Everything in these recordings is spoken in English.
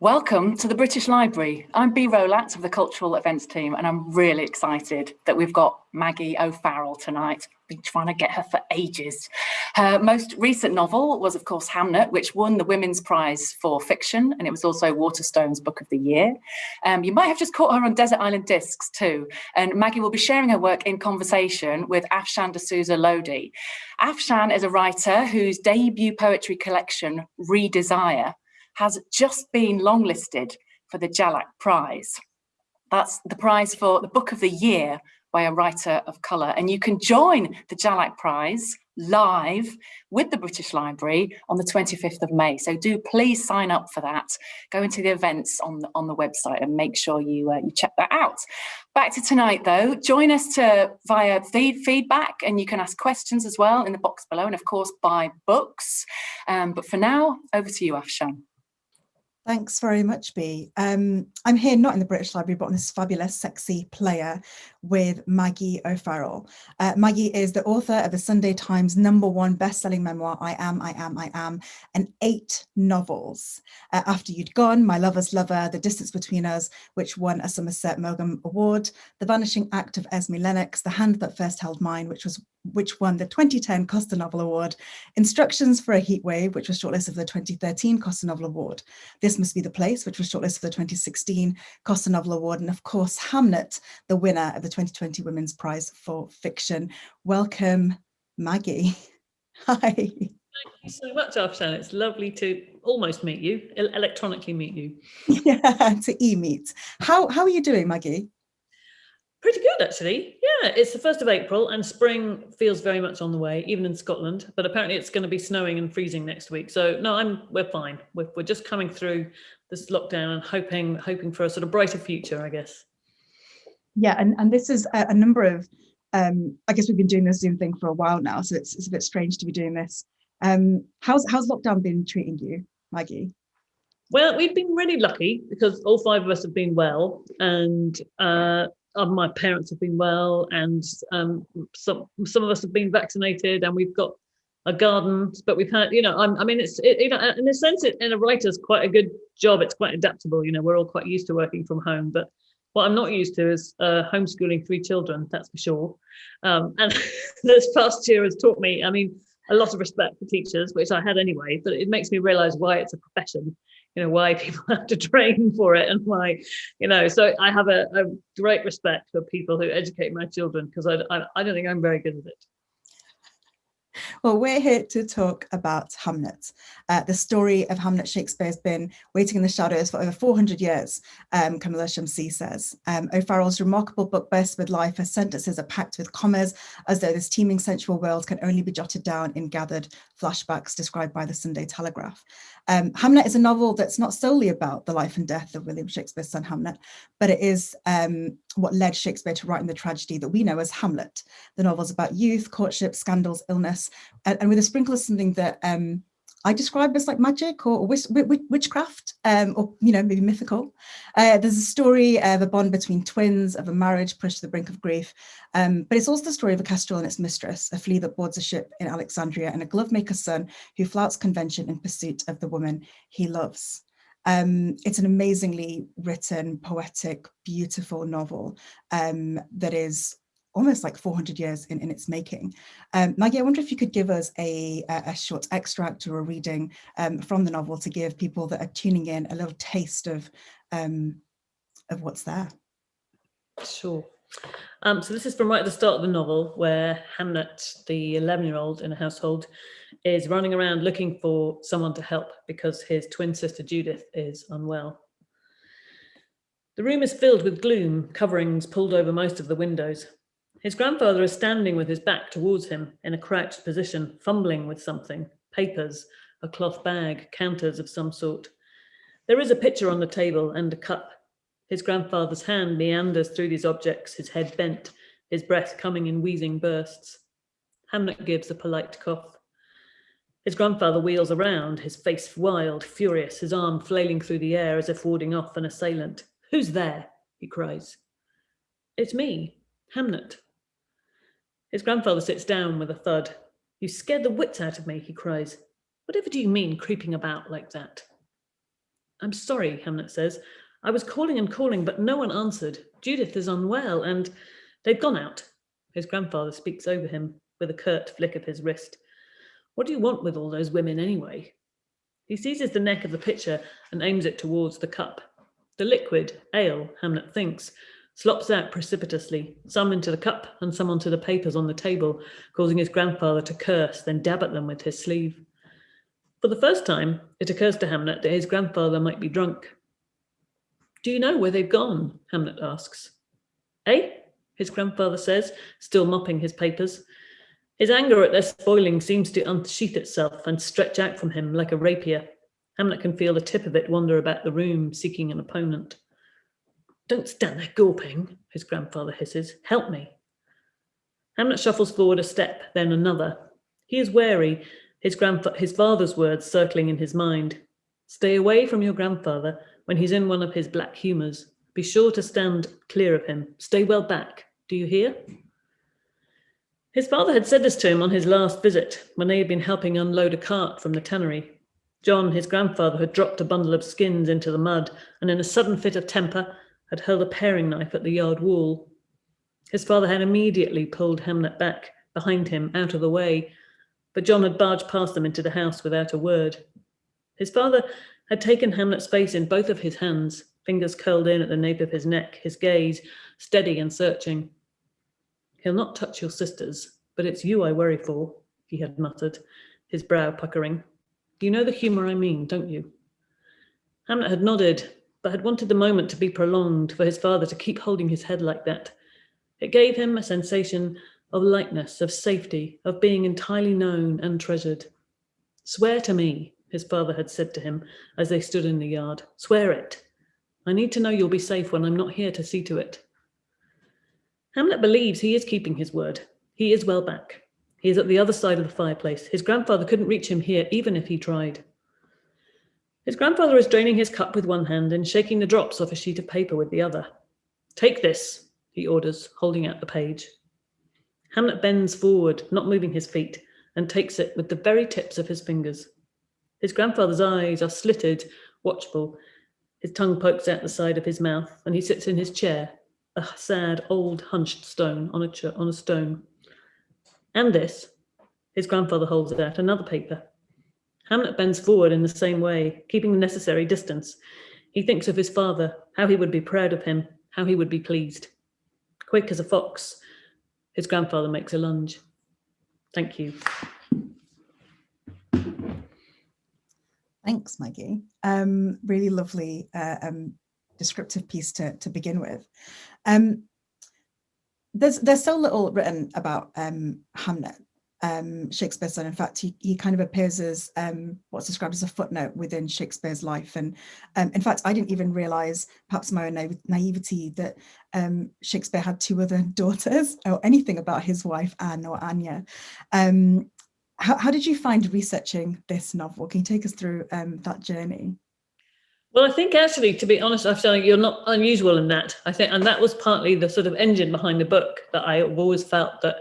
Welcome to the British Library. I'm Bea Rowlatt of the Cultural Events team and I'm really excited that we've got Maggie O'Farrell tonight. Been trying to get her for ages. Her most recent novel was of course Hamnet, which won the Women's Prize for Fiction and it was also Waterstones Book of the Year. Um, you might have just caught her on Desert Island Discs too and Maggie will be sharing her work in conversation with Afshan D'Souza Lodhi. Afshan is a writer whose debut poetry collection, Redesire, has just been longlisted for the Jhalak Prize. That's the prize for the book of the year by a writer of colour. And you can join the Jhalak Prize live with the British Library on the 25th of May. So do please sign up for that. Go into the events on the, on the website and make sure you, uh, you check that out. Back to tonight though, join us to via feed, feedback and you can ask questions as well in the box below and of course buy books. Um, but for now, over to you, Afshan. Thanks very much, Bea. Um, I'm here not in the British Library, but on this fabulous, sexy player with Maggie O'Farrell. Uh, Maggie is the author of the Sunday Times number one best-selling memoir, I Am, I Am, I Am, and eight novels. Uh, After You'd Gone, My Lover's Lover, The Distance Between Us, which won a Somerset Maugham Award, The Vanishing Act of Esme Lennox, The Hand That First Held Mine, which was which won the 2010 Costa Novel Award, Instructions for a Heatwave, which was shortlisted for the 2013 Costa Novel Award, This Must Be the Place, which was shortlisted for the 2016 Costa Novel Award, and of course, Hamnet, the winner of the 2020 Women's Prize for Fiction. Welcome, Maggie. Hi. Thank you so much, Afshan. It's lovely to almost meet you, electronically meet you. Yeah, to e-meet. How, how are you doing, Maggie? Pretty good, actually. Yeah, it's the 1st of April and spring feels very much on the way, even in Scotland. But apparently it's going to be snowing and freezing next week. So no, I'm we're fine. We're, we're just coming through this lockdown and hoping hoping for a sort of brighter future, I guess. Yeah, and, and this is a, a number of, um, I guess we've been doing this Zoom thing for a while now, so it's, it's a bit strange to be doing this. Um, how's, how's lockdown been treating you, Maggie? Well, we've been really lucky because all five of us have been well and uh, my parents have been well and um, some some of us have been vaccinated and we've got a garden but we've had you know I'm, i mean it's it, you know in a sense it, in a writer's quite a good job it's quite adaptable you know we're all quite used to working from home but what i'm not used to is uh, homeschooling three children that's for sure. Um, and this past year has taught me i mean a lot of respect for teachers which i had anyway but it makes me realize why it's a profession you know why people have to train for it and why you know. So i have a, a great respect for people who educate my children because I, I, I don't think i'm very good at it well, we're here to talk about Hamnet. Uh, the story of Hamnet Shakespeare has been waiting in the shadows for over 400 years, um, Kamila Shamsie says. Um, O'Farrell's remarkable book bursts with life. Her sentences are packed with commas, as though this teeming sensual world can only be jotted down in gathered flashbacks described by the Sunday Telegraph. Um, Hamnet is a novel that's not solely about the life and death of William Shakespeare's son Hamnet, but it is um, what led Shakespeare to writing the tragedy that we know as Hamlet. The novel's about youth, courtship, scandals, illness, and, and with a sprinkle of something that um, I describe as like magic or, witch, witchcraft, um, or you know maybe mythical. Uh, there's a story of a bond between twins, of a marriage pushed to the brink of grief, um, but it's also the story of a kestrel and its mistress, a flea that boards a ship in Alexandria, and a glovemaker's son who flouts convention in pursuit of the woman he loves. Um, it's an amazingly written, poetic, beautiful novel um, that is almost like 400 years in, in its making. Um, Maggie, I wonder if you could give us a, a short extract or a reading um, from the novel to give people that are tuning in a little taste of, um, of what's there. Sure. Um, so this is from right at the start of the novel where Hamnet, the 11-year-old in a household, is running around looking for someone to help because his twin sister Judith is unwell. The room is filled with gloom, coverings pulled over most of the windows. His grandfather is standing with his back towards him in a crouched position, fumbling with something, papers, a cloth bag, counters of some sort. There is a pitcher on the table and a cup. His grandfather's hand meanders through these objects, his head bent, his breath coming in wheezing bursts. Hamnet gives a polite cough. His grandfather wheels around, his face wild, furious, his arm flailing through the air as if warding off an assailant. Who's there? he cries. It's me, Hamnet, his grandfather sits down with a thud. You scared the wits out of me, he cries. Whatever do you mean creeping about like that? I'm sorry, Hamnet says. I was calling and calling, but no one answered. Judith is unwell and they've gone out. His grandfather speaks over him with a curt flick of his wrist. What do you want with all those women anyway? He seizes the neck of the pitcher and aims it towards the cup. The liquid, ale, Hamnet thinks, slops out precipitously, some into the cup and some onto the papers on the table, causing his grandfather to curse, then dab at them with his sleeve. For the first time, it occurs to Hamnet that his grandfather might be drunk. Do you know where they've gone? Hamnet asks. Eh? His grandfather says, still mopping his papers. His anger at their spoiling seems to unsheath itself and stretch out from him like a rapier. Hamnet can feel the tip of it wander about the room, seeking an opponent. Don't stand there gawping, his grandfather hisses. Help me. Hamnet shuffles forward a step, then another. He is wary, his, his father's words circling in his mind. Stay away from your grandfather when he's in one of his black humours. Be sure to stand clear of him. Stay well back. Do you hear? His father had said this to him on his last visit, when they had been helping unload a cart from the tannery. John, his grandfather, had dropped a bundle of skins into the mud, and in a sudden fit of temper, had hurled a paring knife at the yard wall. His father had immediately pulled Hamnet back, behind him, out of the way, but John had barged past them into the house without a word. His father had taken Hamnet's face in both of his hands, fingers curled in at the nape of his neck, his gaze steady and searching. He'll not touch your sisters, but it's you I worry for, he had muttered, his brow puckering. You know the humour I mean, don't you? Hamnet had nodded, but had wanted the moment to be prolonged for his father to keep holding his head like that. It gave him a sensation of lightness, of safety, of being entirely known and treasured. Swear to me, his father had said to him as they stood in the yard. Swear it. I need to know you'll be safe when I'm not here to see to it. Hamnet believes he is keeping his word. He is well back. He is at the other side of the fireplace. His grandfather couldn't reach him here, even if he tried. His grandfather is draining his cup with one hand and shaking the drops off a sheet of paper with the other. Take this, he orders, holding out the page. Hamnet bends forward, not moving his feet, and takes it with the very tips of his fingers. His grandfather's eyes are slitted, watchful. His tongue pokes out the side of his mouth, and he sits in his chair, a sad old hunched stone on a, on a stone. And this, his grandfather holds out, another paper. Hamnet bends forward in the same way, keeping the necessary distance. He thinks of his father, how he would be proud of him, how he would be pleased. Quick as a fox, his grandfather makes a lunge. Thank you. Thanks, Maggie. Um, really lovely uh, um, descriptive piece to, to begin with. Um, there's there's so little written about um, Hamnet, um, Shakespeare's son. In fact, he, he kind of appears as um, what's described as a footnote within Shakespeare's life. And um, in fact, I didn't even realize, perhaps my own na naivety, that um, Shakespeare had two other daughters or anything about his wife, Anne or Anya. Um, how, how, did you find researching this novel? Can you take us through um, that journey? Well, I think actually, to be honest, I've you're not unusual in that. I think, and that was partly the sort of engine behind the book that I've always felt that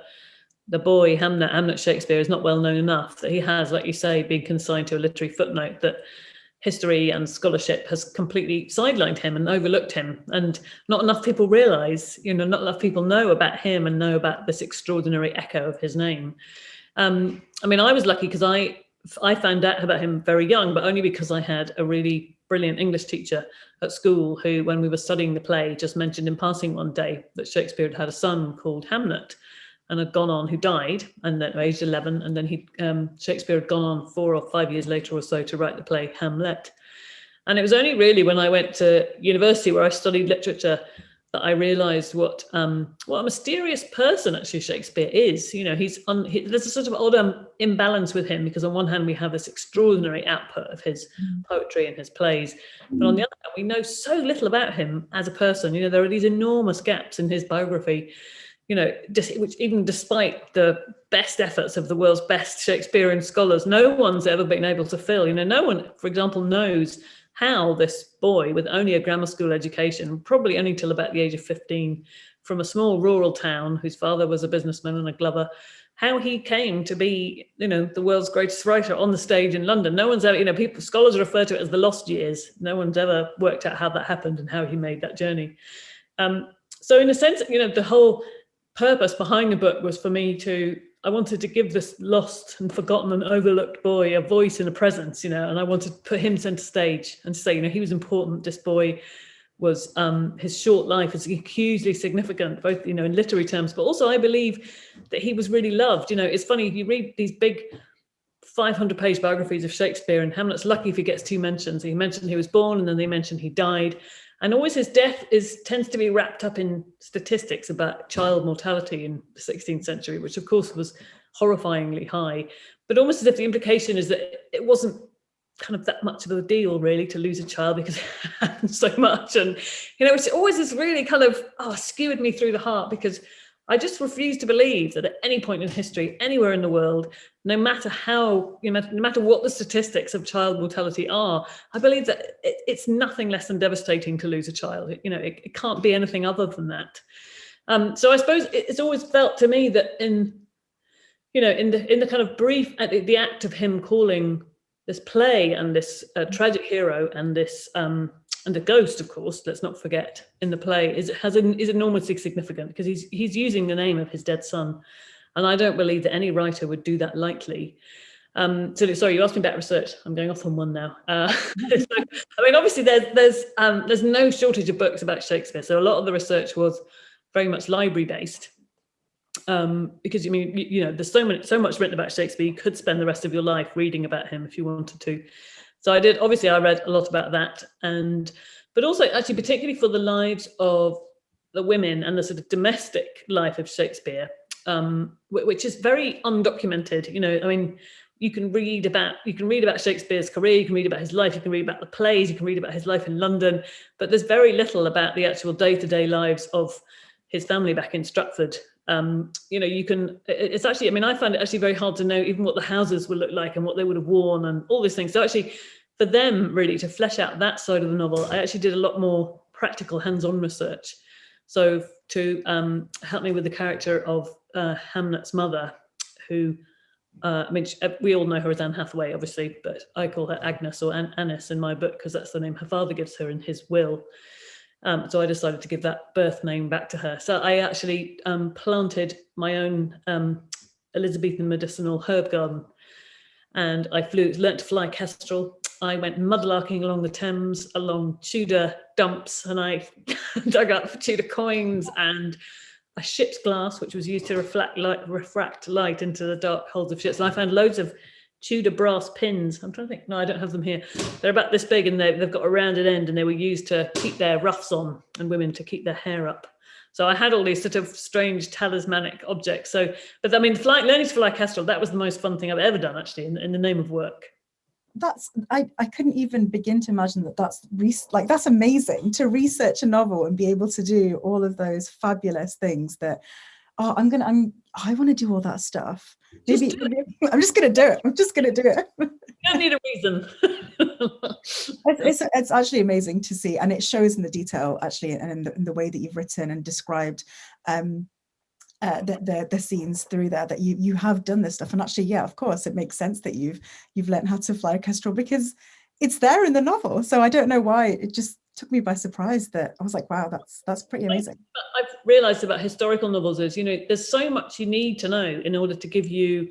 the boy Hamnet, Hamnet Shakespeare, is not well known enough that he has, like you say, been consigned to a literary footnote that history and scholarship has completely sidelined him and overlooked him. And not enough people realize, you know, not enough people know about him and know about this extraordinary echo of his name. Um, I mean, I was lucky because I I found out about him very young, but only because I had a really brilliant English teacher at school who, when we were studying the play, just mentioned in passing one day that Shakespeare had had a son called Hamnet and had gone on, who died, and then aged 11, and then he um, Shakespeare had gone on four or five years later or so to write the play Hamlet. And it was only really when I went to university where I studied literature that I realized what um, what a mysterious person actually Shakespeare is. You know, he's on, he, there's a sort of odd um, imbalance with him because on one hand we have this extraordinary output of his mm. poetry and his plays, but on the other hand we know so little about him as a person. You know, there are these enormous gaps in his biography. You know, which even despite the best efforts of the world's best Shakespearean scholars, no one's ever been able to fill. You know, no one, for example, knows how this boy with only a grammar school education, probably only till about the age of 15, from a small rural town whose father was a businessman and a glover, how he came to be, you know, the world's greatest writer on the stage in London. No one's ever, you know, people, scholars refer to it as the lost years. No one's ever worked out how that happened and how he made that journey. Um, so in a sense, you know, the whole purpose behind the book was for me to, I wanted to give this lost and forgotten and overlooked boy a voice and a presence, you know, and I wanted to put him center stage and say, you know, he was important, this boy, was um, his short life is hugely significant, both you know in literary terms, but also I believe that he was really loved. You know, it's funny you read these big 500 page biographies of Shakespeare, and Hamnet's lucky if he gets two mentions. He mentioned he was born, and then they mention he died, and always his death is tends to be wrapped up in statistics about child mortality in the 16th century, which of course was horrifyingly high, but almost as if the implication is that it wasn't kind of that much of a deal really to lose a child because it happens so much. And you know it's always this really kind of oh skewered me through the heart because I just refuse to believe that at any point in history anywhere in the world no matter how you know no matter what the statistics of child mortality are I believe that it, it's nothing less than devastating to lose a child. You know it, it can't be anything other than that. Um, so I suppose it's always felt to me that in you know in the in the kind of brief at the, the act of him calling this play and this uh, tragic hero and this um, and the ghost, of course, let's not forget, in the play is has an, is enormously significant because he's he's using the name of his dead son, and I don't believe that any writer would do that lightly. Um, so sorry, you asked me about research. I'm going off on one now. Uh, so, I mean, obviously there's there's um, there's no shortage of books about Shakespeare, so a lot of the research was very much library based um, because I mean, you, you, know, there's so many, so much written about Shakespeare. You could spend the rest of your life reading about him if you wanted to. So I did. Obviously, I read a lot about that, and but also actually, particularly for the lives of the women and the sort of domestic life of Shakespeare, um, which is very undocumented. You know, I mean, you can read about you can read about Shakespeare's career, you can read about his life, you can read about the plays, you can read about his life in London, but there's very little about the actual day-to-day -day lives of his family back in Stratford um, you know, you can, it's actually, I mean, I find it actually very hard to know even what the houses would look like and what they would have worn and all these things. So actually for them really to flesh out that side of the novel, I actually did a lot more practical hands-on research. So to um, help me with the character of uh, Hamnet's mother, who, uh, I mean, we all know her as Anne Hathaway, obviously, but I call her Agnes or An Annis in my book because that's the name her father gives her in his will. Um, so I decided to give that birth name back to her. So I actually um, planted my own um, Elizabethan medicinal herb garden and I flew, learnt to fly kestrel. I went mudlarking along the Thames, along Tudor dumps, and I dug up Tudor coins and a ship's glass, which was used to reflect light, refract light into the dark holds of ships. And I found loads of Tudor brass pins. I'm trying to think, no, I don't have them here. They're about this big and they've got a rounded end and they were used to keep their ruffs on and women to keep their hair up. So I had all these sort of strange talismanic objects. So, but I mean, fly, learning to fly kestrel, that was the most fun thing I've ever done actually in, in the name of work. That's, I, I couldn't even begin to imagine that that's, like, that's amazing to research a novel and be able to do all of those fabulous things that oh, I'm gonna, I'm, I want to do all that stuff. Maybe, I'm just gonna do it. I'm just gonna do it. You don't need a reason. it's, it's, it's, actually amazing to see, and it shows in the detail actually, and in the, in the way that you've written and described um, uh, the, the, the scenes through there that you you have done this stuff. And actually, yeah, of course, it makes sense that you've you've learned how to fly a kestrel because it's there in the novel. So I don't know why it just took me by surprise that I was like, wow, that's that's pretty amazing. I've realized about historical novels is, you know, there's so much you need to know in order to give you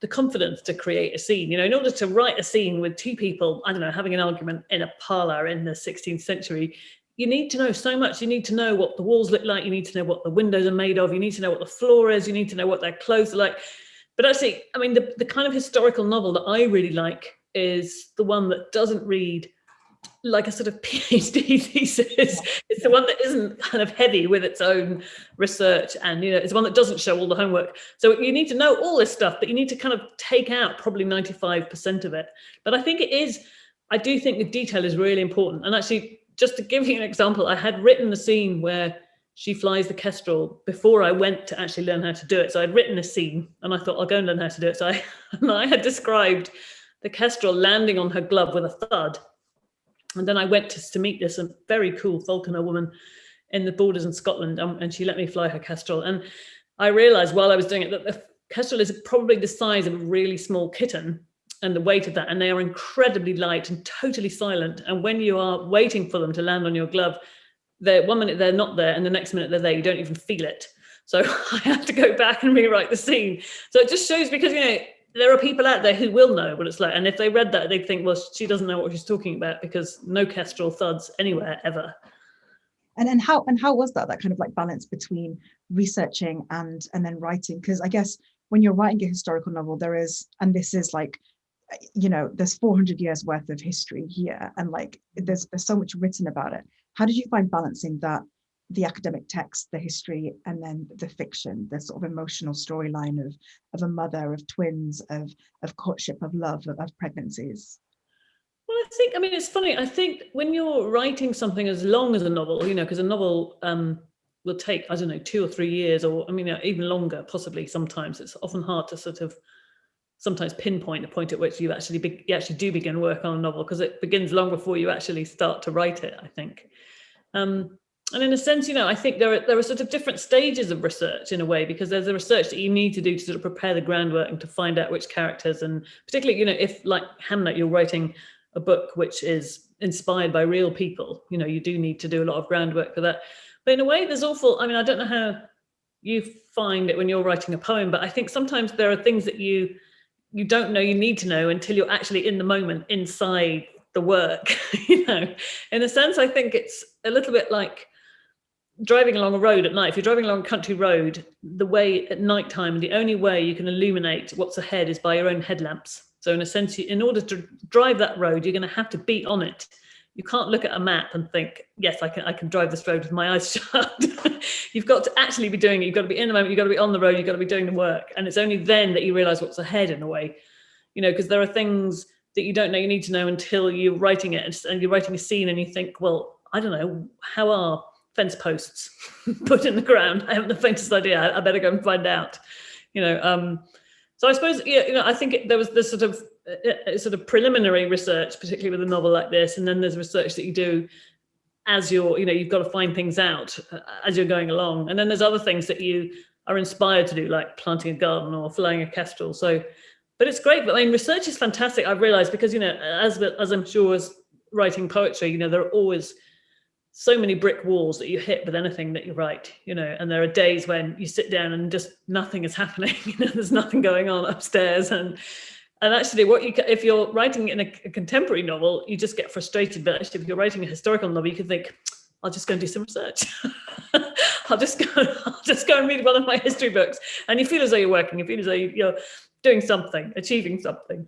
the confidence to create a scene. You know, in order to write a scene with two people, I don't know, having an argument in a parlor in the 16th century, you need to know so much. You need to know what the walls look like. You need to know what the windows are made of. You need to know what the floor is. You need to know what their clothes are like. But actually, I mean, the, the kind of historical novel that I really like is the one that doesn't read like a sort of PhD thesis. It's the one that isn't kind of heavy with its own research and, you know, it's one that doesn't show all the homework. So you need to know all this stuff, but you need to kind of take out probably 95% of it. But I think it is, I do think the detail is really important. And actually, just to give you an example, I had written the scene where she flies the kestrel before I went to actually learn how to do it. So I'd written a scene and I thought I'll go and learn how to do it. So I, I had described the kestrel landing on her glove with a thud and then I went to, to meet this very cool falconer woman in the borders in Scotland um, and she let me fly her Kestrel. And I realized while I was doing it that the Kestrel is probably the size of a really small kitten and the weight of that. And they are incredibly light and totally silent. And when you are waiting for them to land on your glove, they're one minute they're not there and the next minute they're there, you don't even feel it. So I had to go back and rewrite the scene. So it just shows because, you know, there are people out there who will know what it's like. And if they read that, they'd think, well, she doesn't know what she's talking about because no kestrel thuds anywhere ever. And and how and how was that that kind of like balance between researching and and then writing? Because I guess when you're writing a historical novel, there is, and this is like, you know, there's 400 years worth of history here, and like there's there's so much written about it. How did you find balancing that the academic text, the history, and then the fiction, the sort of emotional storyline of of a mother, of twins, of of courtship, of love, of, of pregnancies? Well, I think, I mean, it's funny. I think when you're writing something as long as a novel, you know, because a novel um, will take, I don't know, two or three years, or I mean, even longer, possibly sometimes. It's often hard to sort of sometimes pinpoint the point at which you actually be, you actually do begin work on a novel because it begins long before you actually start to write it, I think. Um, and in a sense, you know, I think there are there are sort of different stages of research in a way because there's a research that you need to do to sort of prepare the groundwork and to find out which characters and particularly, you know, if like Hamnet, you're writing a book which is inspired by real people, you know, you do need to do a lot of groundwork for that. But in a way, there's awful. I mean, I don't know how you find it when you're writing a poem, but I think sometimes there are things that you you don't know you need to know until you're actually in the moment inside the work you know in a sense i think it's a little bit like driving along a road at night, if you're driving along a country road, the way at night time, the only way you can illuminate what's ahead is by your own headlamps. So in a sense, in order to drive that road, you're going to have to be on it. You can't look at a map and think, yes, I can, I can drive this road with my eyes shut. you've got to actually be doing it. You've got to be in the moment. You've got to be on the road. You've got to be doing the work. And it's only then that you realize what's ahead in a way, you know, because there are things that you don't know you need to know until you're writing it and you're writing a scene and you think, well, I don't know, how are fence posts put in the ground. I haven't the faintest idea. I, better go and find out. You know, um, so I suppose yeah, you know, I think it, there was this sort of uh, uh, sort of preliminary research, particularly with a novel like this, and then there's research that you do as you're, you know, you've got to find things out uh, as you're going along, and then there's other things that you are inspired to do, like planting a garden or flying a kestrel. So, but it's great. But I mean, research is fantastic. I've realised because you know, as as I'm sure as writing poetry, you know, there are always so many brick walls that you hit with anything that you write, you know, and there are days when you sit down and just nothing is happening, you know, there's nothing going on upstairs. And and actually what you if you're writing in a, a contemporary novel, you just get frustrated. But actually if you're writing a historical novel, you can think, I'll just go and do some research. I'll just go, I'll just go and read one of my history books. And you feel as though you're working, you feel as though you're doing something, achieving something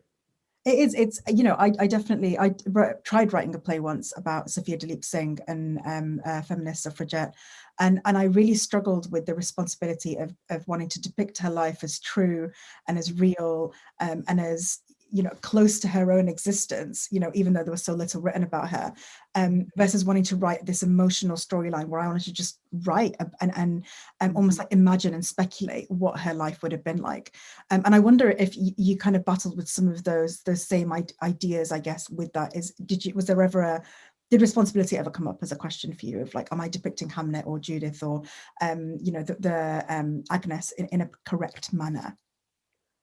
it is it's you know i, I definitely i tried writing a play once about sophia duleep singh and um, feminist suffragette and and i really struggled with the responsibility of of wanting to depict her life as true and as real um, and as you know, close to her own existence, you know, even though there was so little written about her, um, versus wanting to write this emotional storyline where I wanted to just write and, and um, almost mm-hmm. like imagine and speculate what her life would have been like. Um, and I wonder if you, you, kind of battled with some of those those same ideas, I guess, with that is, did you, was there ever a, did responsibility ever come up as a question for you of like, am I depicting Hamnet or Judith or, um, you know, the, the um, Agnes in, in a correct manner?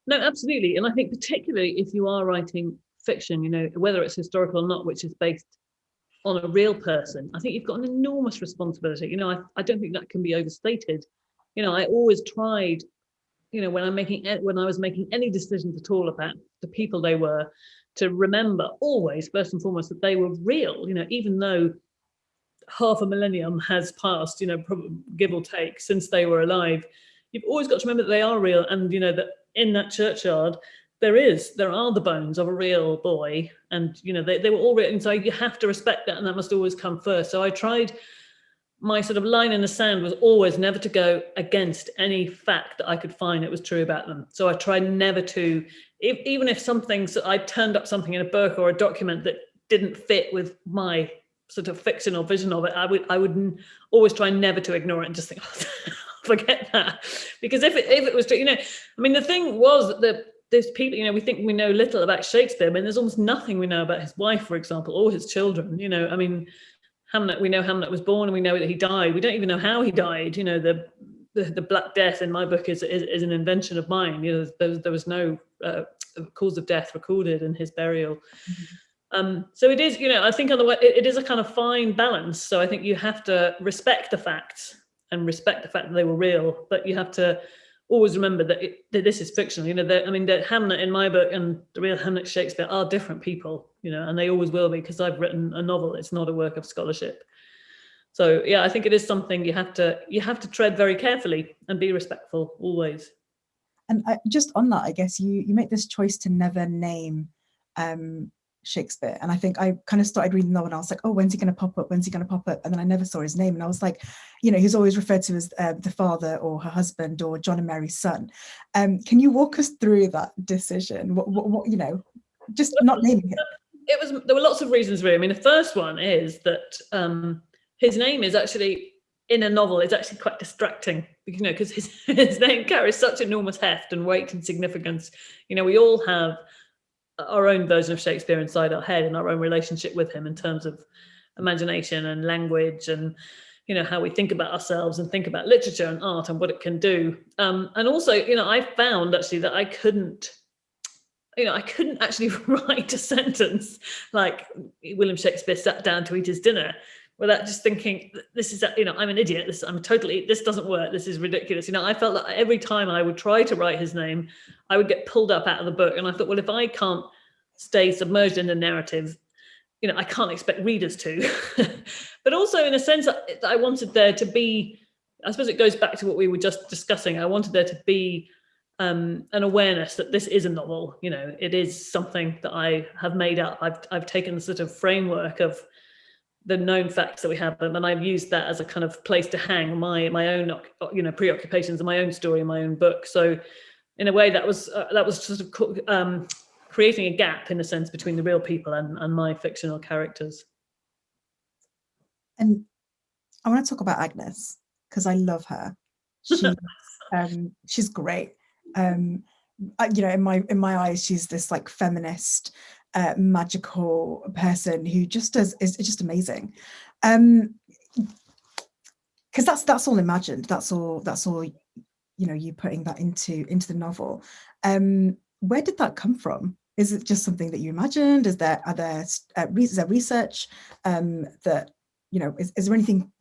No, absolutely. And I think particularly if you are writing fiction, you know, whether it's historical or not, which is based on a real person, I think you've got an enormous responsibility. You know, I, I don't think that can be overstated. You know, I always tried, you know, when I'm making when I was making any decisions at all about the people they were, to remember always, first and foremost, that they were real, you know, even though half a millennium has passed, you know, give or take, since they were alive, you've always got to remember that they are real and, you know, that in that churchyard, there is, there are the bones of a real boy and, you know, they, they were all written. So you have to respect that and that must always come first. So I tried, my sort of line in the sand was always never to go against any fact that I could find that was true about them. So I tried never to, if, even if something, so I turned up something in a book or a document that didn't fit with my sort of fictional vision of it, I would I would always try never to ignore it and just think, oh, forget that. Because if it, if it was true, you know, I mean, the thing was that there's people, you know, we think we know little about Shakespeare, but there's almost nothing we know about his wife, for example, or his children, you know, I mean, Hamnet, we know Hamnet was born and we know that he died. We don't even know how he died. You know, the the, the Black Death in my book is, is, is an invention of mine. You know, there, there was no uh, cause of death recorded in his burial. Mm -hmm. Um, so it is, you know, I think on the way, it, it is a kind of fine balance. So I think you have to respect the facts and respect the fact that they were real, but you have to always remember that, it, that this is fictional. You know, that I mean, that Hamnet in my book and the real Hamnet Shakespeare are different people, you know, and they always will be because I've written a novel. It's not a work of scholarship. So yeah, I think it is something you have to you have to tread very carefully and be respectful always. And I, just on that, I guess you you make this choice to never name um, Shakespeare. And I think I kind of started reading the novel and I was like, oh, when's he going to pop up? When's he going to pop up? And then I never saw his name. And I was like, you know, he's always referred to as uh, the father or her husband or John and Mary's son. Um, can you walk us through that decision? What, what, what you know, just not naming him? It was, there were lots of reasons really. I mean, the first one is that um, his name is actually in a novel is actually quite distracting, you know, because his, his name carries such enormous heft and weight and significance. You know, we all have our own version of Shakespeare inside our head and our own relationship with him in terms of imagination and language and you know how we think about ourselves and think about literature and art and what it can do. Um, and also you know i found actually that i couldn't you know i couldn't actually write a sentence. Like william shakespeare sat down to eat his dinner without just thinking this is you know i'm an idiot. This i'm totally this doesn't work. This is ridiculous. You know i felt that every time i would try to write his name i would get pulled up out of the book and i thought well if i can't stay submerged in the narrative you know i can't expect readers to. But also in a sense i wanted there to be i suppose it goes back to what we were just discussing. I wanted there to be um, an awareness that this is a novel. You know it is something that i have made up. I've, I've taken the sort of framework of the known facts that we have and I've used that as a kind of place to hang my my own you know preoccupations and my own story in my own book. So in a way that was uh, that was sort of um, creating a gap in a sense between the real people and, and my fictional characters. And I want to talk about Agnes because I love her. She, um, she's great. Um, you know in my in my eyes she's this like feminist magical person who just does is, just amazing. Um, because that's that's all imagined. That's all that's all you know. You putting that into into the novel. Um, where did that come from? Is it just something that you imagined? Is there are there uh, is there research um, that you know? Is, is there anything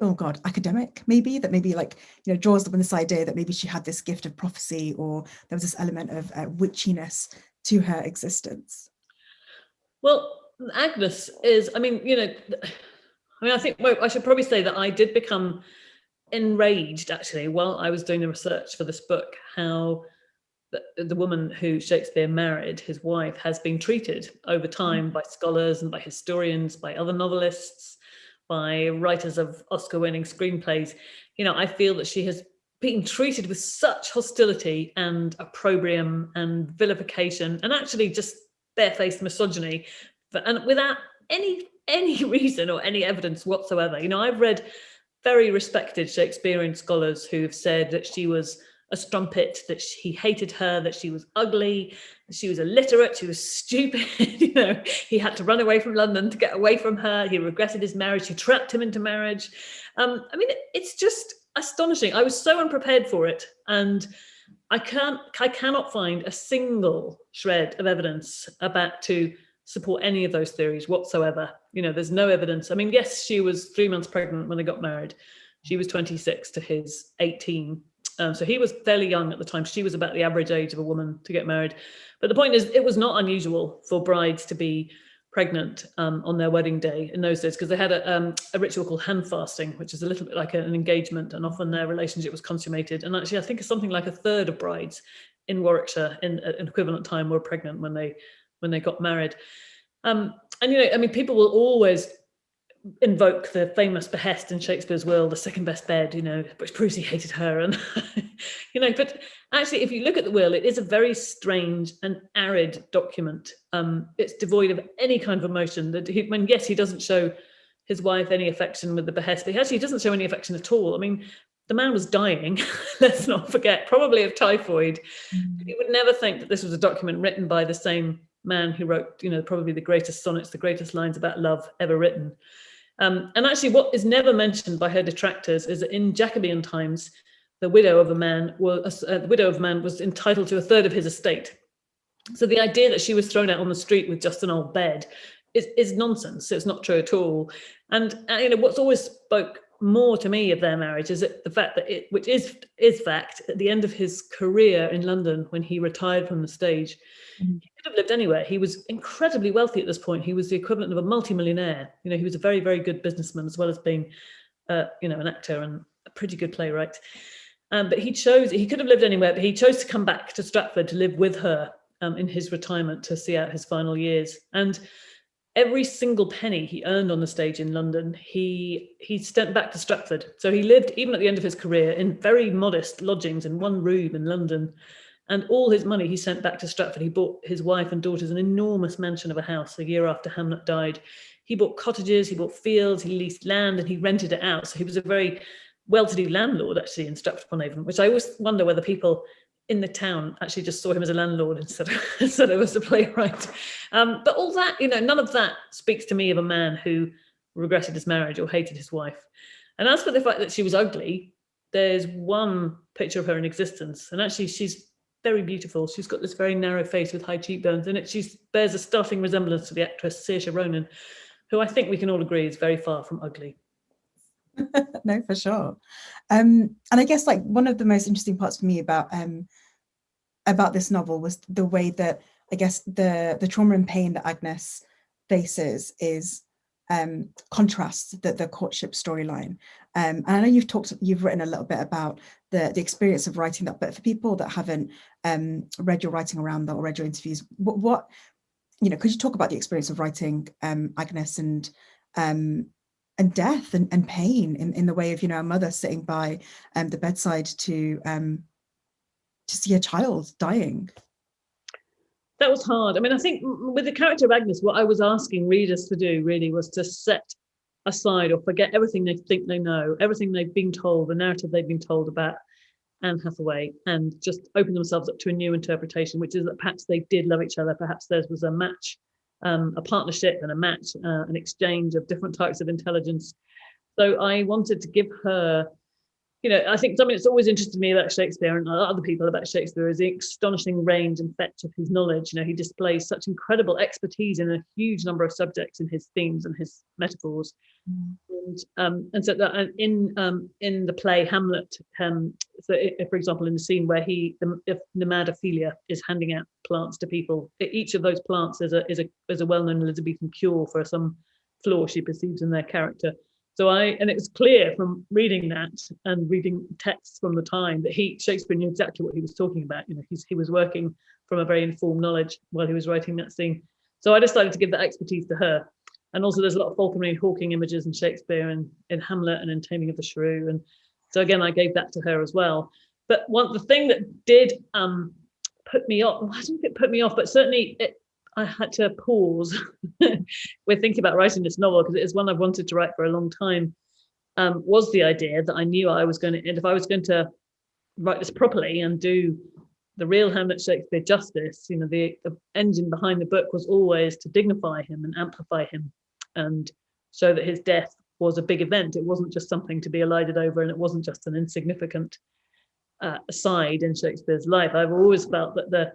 oh god academic maybe that maybe like you know draws up on this idea that maybe she had this gift of prophecy or there was this element of uh, witchiness to her existence? Well, Agnes is, I mean, you know, I mean, I think well, I should probably say that I did become enraged actually while I was doing the research for this book, how the, the woman who Shakespeare married, his wife, has been treated over time mm. by scholars and by historians, by other novelists, by writers of Oscar winning screenplays. You know, I feel that she has being treated with such hostility and opprobrium and vilification and actually just barefaced misogyny and without any any reason or any evidence whatsoever. You know i've read very respected shakespearean scholars who've said that she was a strumpet that he hated her that she was ugly she was illiterate she was stupid you know. He had to run away from london to get away from her. He regretted his marriage. She trapped him into marriage. Um, i mean it's just astonishing. I was so unprepared for it. And I can't, I cannot find a single shred of evidence about to support any of those theories whatsoever. You know, there's no evidence. I mean, yes, she was three months pregnant when they got married. She was 26 to his 18. Um, so he was fairly young at the time. She was about the average age of a woman to get married. But the point is, it was not unusual for brides to be pregnant um, on their wedding day in those days because they had a, um, a, ritual called hand fasting, which is a little bit like an engagement and often their relationship was consummated. And actually, I think it's something like a third of brides in Warwickshire in an equivalent time were pregnant when they when they got married. Um, and, you know, I mean, people will always invoke the famous behest in Shakespeare's will, the second best bed, you know, which proves he hated her. And, you know, but actually, if you look at the will, it is a very strange and arid document. Um, it's devoid of any kind of emotion that he, when, yes, he doesn't show his wife any affection with the behest, but he actually doesn't show any affection at all. I mean, the man was dying, let's not forget, probably of typhoid. Mm. You would never think that this was a document written by the same man who wrote, you know, probably the greatest sonnets, the greatest lines about love ever written. Um, and actually what is never mentioned by her detractors is that in Jacobean times, the widow of a man was uh, the widow of a man was entitled to a third of his estate. So the idea that she was thrown out on the street with just an old bed is, is nonsense. It's not true at all. And uh, you know what's always spoke more to me of their marriage is the fact that it, which is is fact, at the end of his career in London, when he retired from the stage, mm -hmm. he could have lived anywhere. He was incredibly wealthy at this point. He was the equivalent of a multimillionaire. You know, he was a very, very good businessman as well as being, uh, you know, an actor and a pretty good playwright. Um, but he chose, he could have lived anywhere, but he chose to come back to Stratford to live with her um, in his retirement to see out his final years. And every single penny he earned on the stage in London, he he sent back to Stratford. So he lived, even at the end of his career, in very modest lodgings in one room in London. And all his money he sent back to Stratford. He bought his wife and daughters an enormous mansion of a house a year after Hamnet died. He bought cottages, he bought fields, he leased land and he rented it out. So he was a very well-to-do landlord actually in Stratford-upon-Avon, which I always wonder whether people in the town actually just saw him as a landlord instead of, instead of as a playwright. Um, but all that, you know, none of that speaks to me of a man who regretted his marriage or hated his wife. And as for the fact that she was ugly, there's one picture of her in existence. And actually she's very beautiful. She's got this very narrow face with high cheekbones and it she bears a startling resemblance to the actress Saoirse Ronan, who I think we can all agree is very far from ugly. no, for sure. Um, and I guess like one of the most interesting parts for me about um, about this novel was the way that I guess the the trauma and pain that Agnes faces is um, contrasts the, the courtship storyline. Um, and I know you've talked, you've written a little bit about the, the experience of writing that, but for people that haven't um, read your writing around that or read your interviews, what, what, you know, could you talk about the experience of writing um, Agnes and um, and death and, and pain in, in the way of, you know, a mother sitting by um, the bedside to um, to see a child dying. That was hard. I mean, I think with the character of Agnes, what I was asking readers to do really was to set aside or forget everything they think they know, everything they've been told, the narrative they've been told about Anne Hathaway, and just open themselves up to a new interpretation, which is that perhaps they did love each other, perhaps theirs was a match um, a partnership and a match, uh, an exchange of different types of intelligence. So I wanted to give her, you know, I think something that's always interested me about Shakespeare and other people about Shakespeare is the astonishing range and fetch of his knowledge. You know, he displays such incredible expertise in a huge number of subjects in his themes and his metaphors. Mm. And, um, and so that in um, in the play Hamlet, um, so if, for example, in the scene where he, the, if Nemad Ophelia is handing out plants to people, each of those plants is a is a is a well-known Elizabethan cure for some flaw she perceives in their character. So I, and it was clear from reading that and reading texts from the time that he, Shakespeare knew exactly what he was talking about. You know, he's, he was working from a very informed knowledge while he was writing that scene. So I decided to give that expertise to her. And also there's a lot of Falconry Hawking images in Shakespeare and in Hamlet and in Taming of the Shrew. And so again, I gave that to her as well. But one the thing that did um, put me off, well, I don't think it put me off, but certainly it, I had to pause with thinking about writing this novel because it is one I've wanted to write for a long time. Um, was the idea that I knew I was going to, and if I was going to write this properly and do the real Hamnet Shakespeare justice, you know, the, the engine behind the book was always to dignify him and amplify him and show that his death was a big event. It wasn't just something to be elided over and it wasn't just an insignificant uh, aside in Shakespeare's life. I've always felt that the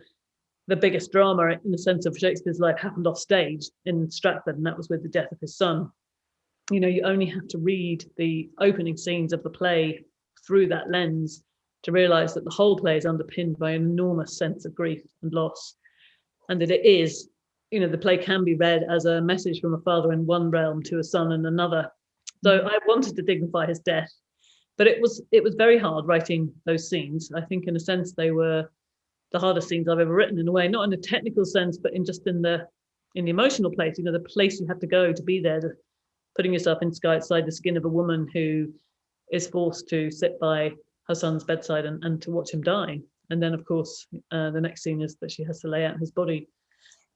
the biggest drama in the sense of Shakespeare's life happened off stage in Stratford and that was with the death of his son. You know, you only have to read the opening scenes of the play through that lens to realize that the whole play is underpinned by an enormous sense of grief and loss and that it is you know the play can be read as a message from a father in one realm to a son in another so mm. I wanted to dignify his death, but it was it was very hard writing those scenes. I think in a sense they were the hardest scenes I've ever written in a way, not in a technical sense, but in just in the in the emotional place, you know, the place you have to go to be there, to putting yourself inside the skin of a woman who is forced to sit by her son's bedside and, and to watch him die. And then of course, uh, the next scene is that she has to lay out his body.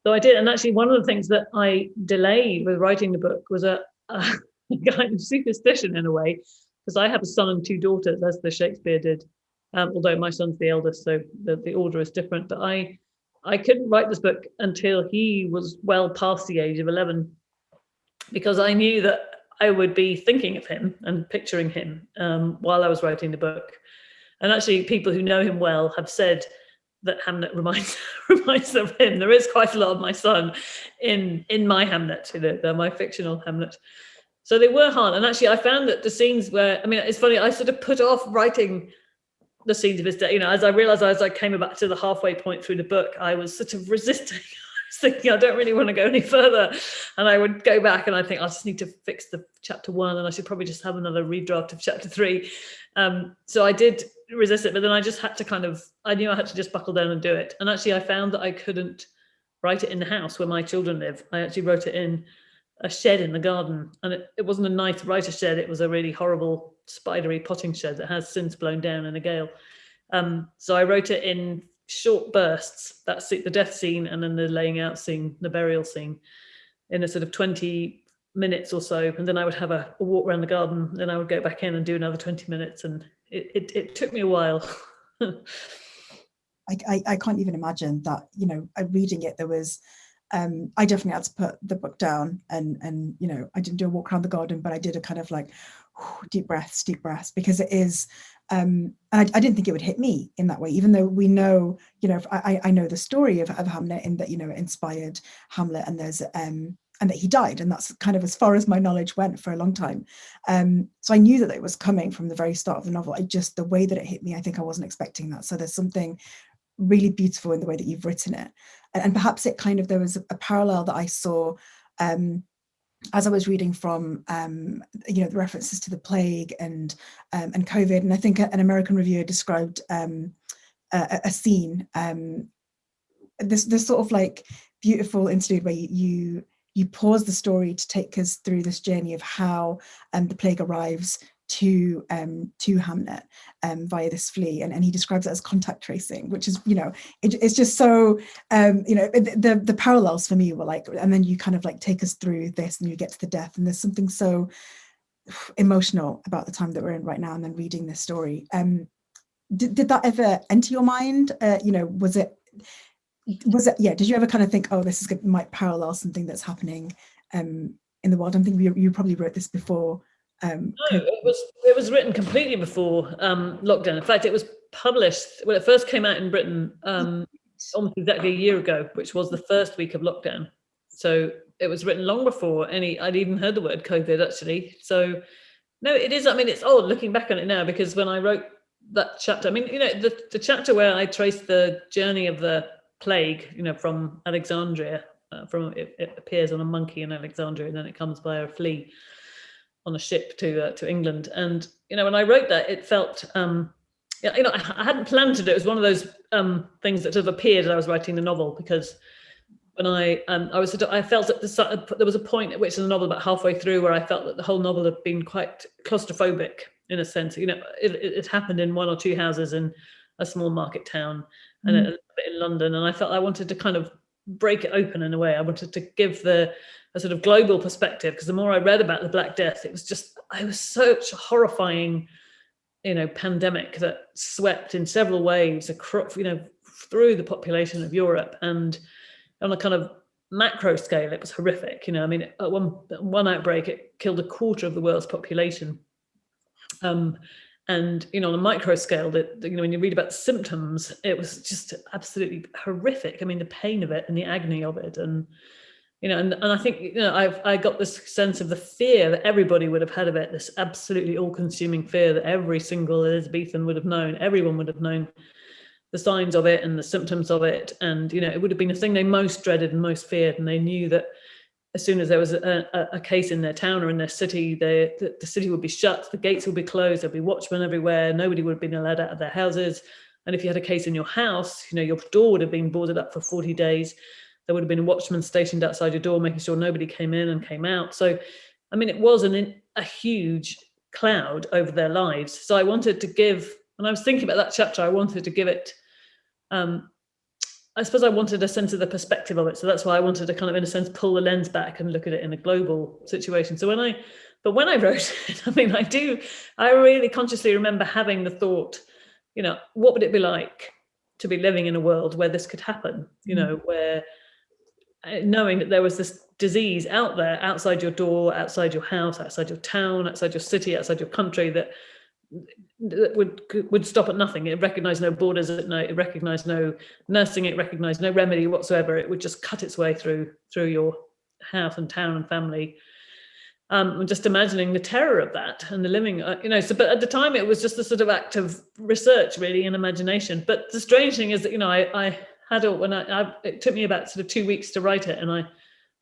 So I did, and actually one of the things that I delayed with writing the book was a, a kind of superstition in a way, because I have a son and two daughters, as the Shakespeare did. Um, although my son's the eldest, so the, the order is different. But I, I couldn't write this book until he was well past the age of 11, because I knew that I would be thinking of him and picturing him um, while I was writing the book. And actually, people who know him well have said that Hamnet reminds reminds of him. There is quite a lot of my son in in my Hamnet. you know, my fictional Hamnet. So they were hard. And actually, I found that the scenes where I mean, it's funny. I sort of put off writing the scenes of his day. You know, as I realized as I came back to the halfway point through the book, I was sort of resisting. Thinking, I don't really want to go any further. And I would go back and I think I just need to fix the chapter one and I should probably just have another redraft of chapter three. Um, so I did resist it, but then I just had to kind of, I knew I had to just buckle down and do it. And actually I found that I couldn't write it in the house where my children live. I actually wrote it in a shed in the garden and it, it wasn't a nice writer shed. It was a really horrible spidery potting shed that has since blown down in a gale. Um, so I wrote it in short bursts. That's the death scene and then the laying out scene, the burial scene in a sort of 20 minutes or so. And then I would have a, a walk around the garden. Then I would go back in and do another 20 minutes. And it, it, it took me a while. I, I, I, can't even imagine that, you know, reading it, there was, um, I definitely had to put the book down and, and, you know, I didn't do a walk around the garden, but I did a kind of like deep breaths, deep breaths, because it is, um, and I, I, didn't think it would hit me in that way, even though we know, you know, I, I know the story of, of Hamnet in that, you know, it inspired Hamlet and there's, um, and that he died. And that's kind of as far as my knowledge went for a long time. Um, so I knew that it was coming from the very start of the novel. I just, the way that it hit me, I think I wasn't expecting that. So there's something really beautiful in the way that you've written it. And, and perhaps it kind of, there was a, a parallel that I saw um, as I was reading from, um, you know, the references to the plague and um, and COVID, and I think an American reviewer described um, a, a, scene, um, this this sort of like beautiful interlude where you, you you pause the story to take us through this journey of how um, the plague arrives to um, to Hamnet um, via this flea, and, and he describes it as contact tracing, which is you know it, it's just so um, you know the the parallels for me were like, and then you kind of like take us through this, and you get to the death, and there's something so emotional about the time that we're in right now, and then reading this story. Um, did did that ever enter your mind? Uh, you know, was it was it yeah did you ever kind of think oh this is good might parallel something that's happening um in the world i'm thinking you, you probably wrote this before um no, it was it was written completely before um lockdown. In fact it was published when it first came out in britain um almost exactly a year ago which was the first week of lockdown. So it was written long before any i'd even heard the word covid actually. So no it is i mean it's odd looking back on it now because when i wrote that chapter i mean you know the, the chapter where i traced the journey of the plague, you know, from Alexandria, uh, from it, it, appears on a monkey in Alexandria, and then it comes by a flea on a ship to uh, to England. And you know, when I wrote that, it felt, um, you know, I, hadn't planned to do it. It was one of those um, things that sort of appeared as I was writing the novel because when I um, I was I felt at the there was a point at which in the novel about halfway through where I felt that the whole novel had been quite claustrophobic in a sense. You know, it, it happened in one or two houses in a small market town, and mm. a, bit in London. And I felt I wanted to kind of break it open in a way. I wanted to give the a sort of global perspective because the more I read about the Black Death, it was just I was such a horrifying, you know, pandemic that swept in several waves across, you know, through the population of Europe and on a kind of macro scale, it was horrific. You know, I mean, one one outbreak, it killed a quarter of the world's population. Um, and you know on a micro scale that you know when you read about the symptoms it was just absolutely horrific. I mean the pain of it and the agony of it and you know and, and i think you know i've i got this sense of the fear that everybody would have had of it this absolutely all-consuming fear that every single elizabethan would have known everyone would have known the signs of it and the symptoms of it. And you know it would have been the thing they most dreaded and most feared. And they knew that as soon as there was a, a, a, case in their town or in their city, the, the, the, city would be shut, the gates would be closed, there'd be watchmen everywhere, nobody would have been allowed out of their houses. And if you had a case in your house, you know, your door would have been boarded up for 40 days. There would have been a watchman stationed outside your door, making sure nobody came in and came out. So, I mean, it was an, a huge cloud over their lives. So I wanted to give, when I was thinking about that chapter, I wanted to give it um, I suppose I wanted a sense of the perspective of it. So that's why I wanted to kind of, in a sense, pull the lens back and look at it in a global situation. So when I, but when I wrote it, I mean, I do, I really consciously remember having the thought, you know, what would it be like to be living in a world where this could happen, you know, mm. where uh, knowing that there was this disease out there, outside your door, outside your house, outside your town, outside your city, outside your country, that, that would would stop at nothing. It recognised no borders, it, recognised no nursing, it recognised no remedy whatsoever. It would just cut its way through through your house and town and family. Um, just imagining the terror of that and the living, uh, you know, so, but at the time it was just a sort of act of research really and imagination. But the strange thing is that, you know, I, I had when I, I, it took me about sort of two weeks to write it. And I,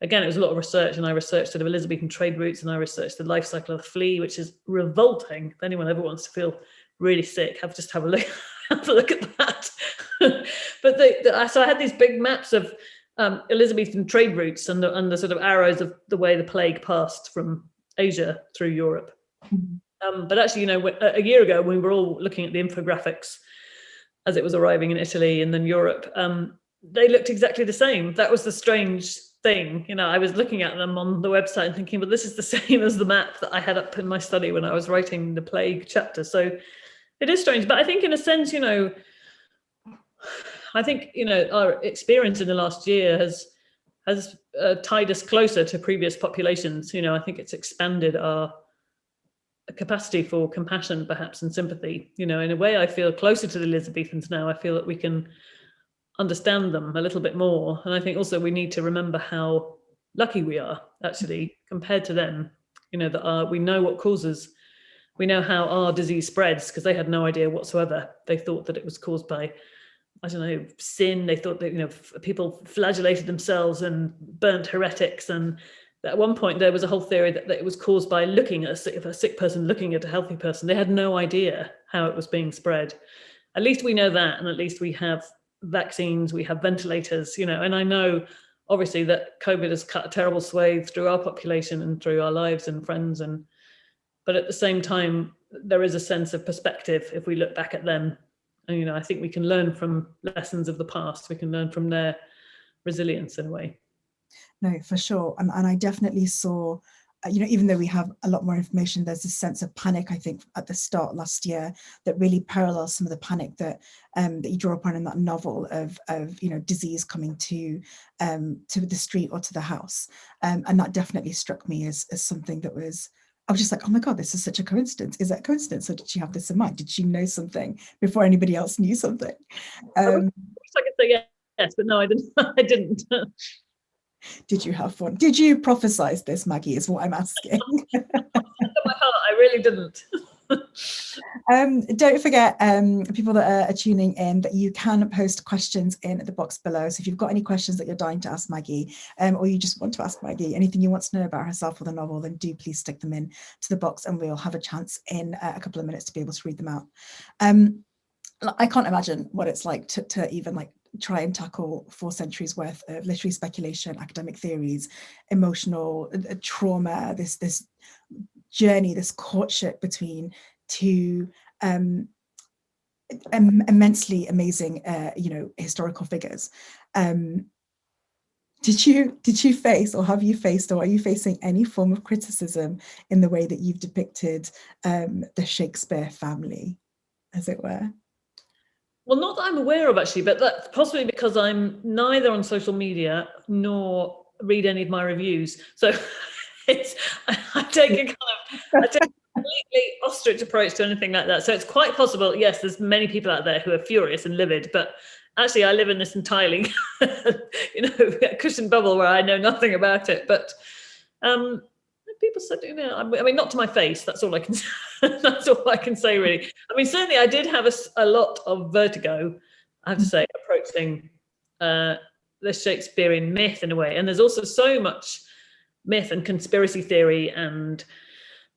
again, it was a lot of research and I researched sort of Elizabethan trade routes and I researched the life cycle of the flea, which is revolting. If anyone ever wants to feel really sick, have just have a look, have a look at that. but the, the, so I had these big maps of um, Elizabethan trade routes and the, and the sort of arrows of the way the plague passed from Asia through Europe. Mm-hmm. Um, but actually, you know, a year ago, when we were all looking at the infographics as it was arriving in Italy and then Europe, um, they looked exactly the same. That was the strange thing. You know, I was looking at them on the website and thinking, well, this is the same as the map that I had up in my study when I was writing the plague chapter. So it is strange. But I think in a sense, you know, I think you know our experience in the last year has has uh, tied us closer to previous populations. You know, I think it's expanded our capacity for compassion, perhaps, and sympathy. You know, in a way, I feel closer to the Elizabethans now. I feel that we can understand them a little bit more, and I think also we need to remember how lucky we are actually compared to them. You know, that our, we know what causes. We know how our disease spreads because they had no idea whatsoever. They thought that it was caused by I don't know, sin. They thought that, you know, people flagellated themselves and burnt heretics. And at one point there was a whole theory that, that it was caused by looking at a sick, a sick person looking at a healthy person. They had no idea how it was being spread. At least we know that. And at least we have vaccines, we have ventilators, you know, and I know obviously that COVID has cut a terrible swathe through our population and through our lives and friends. And, but at the same time, there is a sense of perspective if we look back at them And, you know, I think we can learn from lessons of the past. We can learn from their resilience in a way. No, for sure. And, and I definitely saw, you know, even though we have a lot more information, there's a sense of panic, I think, at the start last year that really parallels some of the panic that um, that you draw upon in that novel of, of you know, disease coming to um, to the street or to the house. Um, and that definitely struck me as, as something that was I was just like, oh my God, this is such a coincidence. Is that coincidence? Or did she have this in mind? Did she know something before anybody else knew something? Um, I wish I could say yes, but no, I didn't. I didn't. did you have fun? Did you prophesize this, Maggie, is what I'm asking. my heart, I really didn't. um, don't forget, um, people that are, tuning in, that you can post questions in the box below. So if you've got any questions that you're dying to ask Maggie, um, or you just want to ask Maggie, anything you want to know about herself or the novel, then do please stick them in to the box and we'll have a chance in uh, a couple of minutes to be able to read them out. Um, I can't imagine what it's like to, to even like try and tackle four centuries worth of literary speculation, academic theories, emotional uh, trauma, this this journey, this courtship between two um, Im immensely amazing, uh, you know, historical figures. Um, did you did you face or have you faced or are you facing any form of criticism in the way that you've depicted um, the Shakespeare family, as it were? Well, not that I'm aware of actually, but that's possibly because I'm neither on social media nor read any of my reviews. So it's I take a kind of I take a completely ostrich approach to anything like that. So it's quite possible. Yes, there's many people out there who are furious and livid, but actually, I live in this entirely, you know, cushion bubble where I know nothing about it. But um, people said, you know, I mean, not to my face. That's all I can. that's all I can say, really. I mean, certainly, I did have a, a lot of vertigo. I have to say, approaching uh, the Shakespearean myth in a way, and there's also so much myth and conspiracy theory and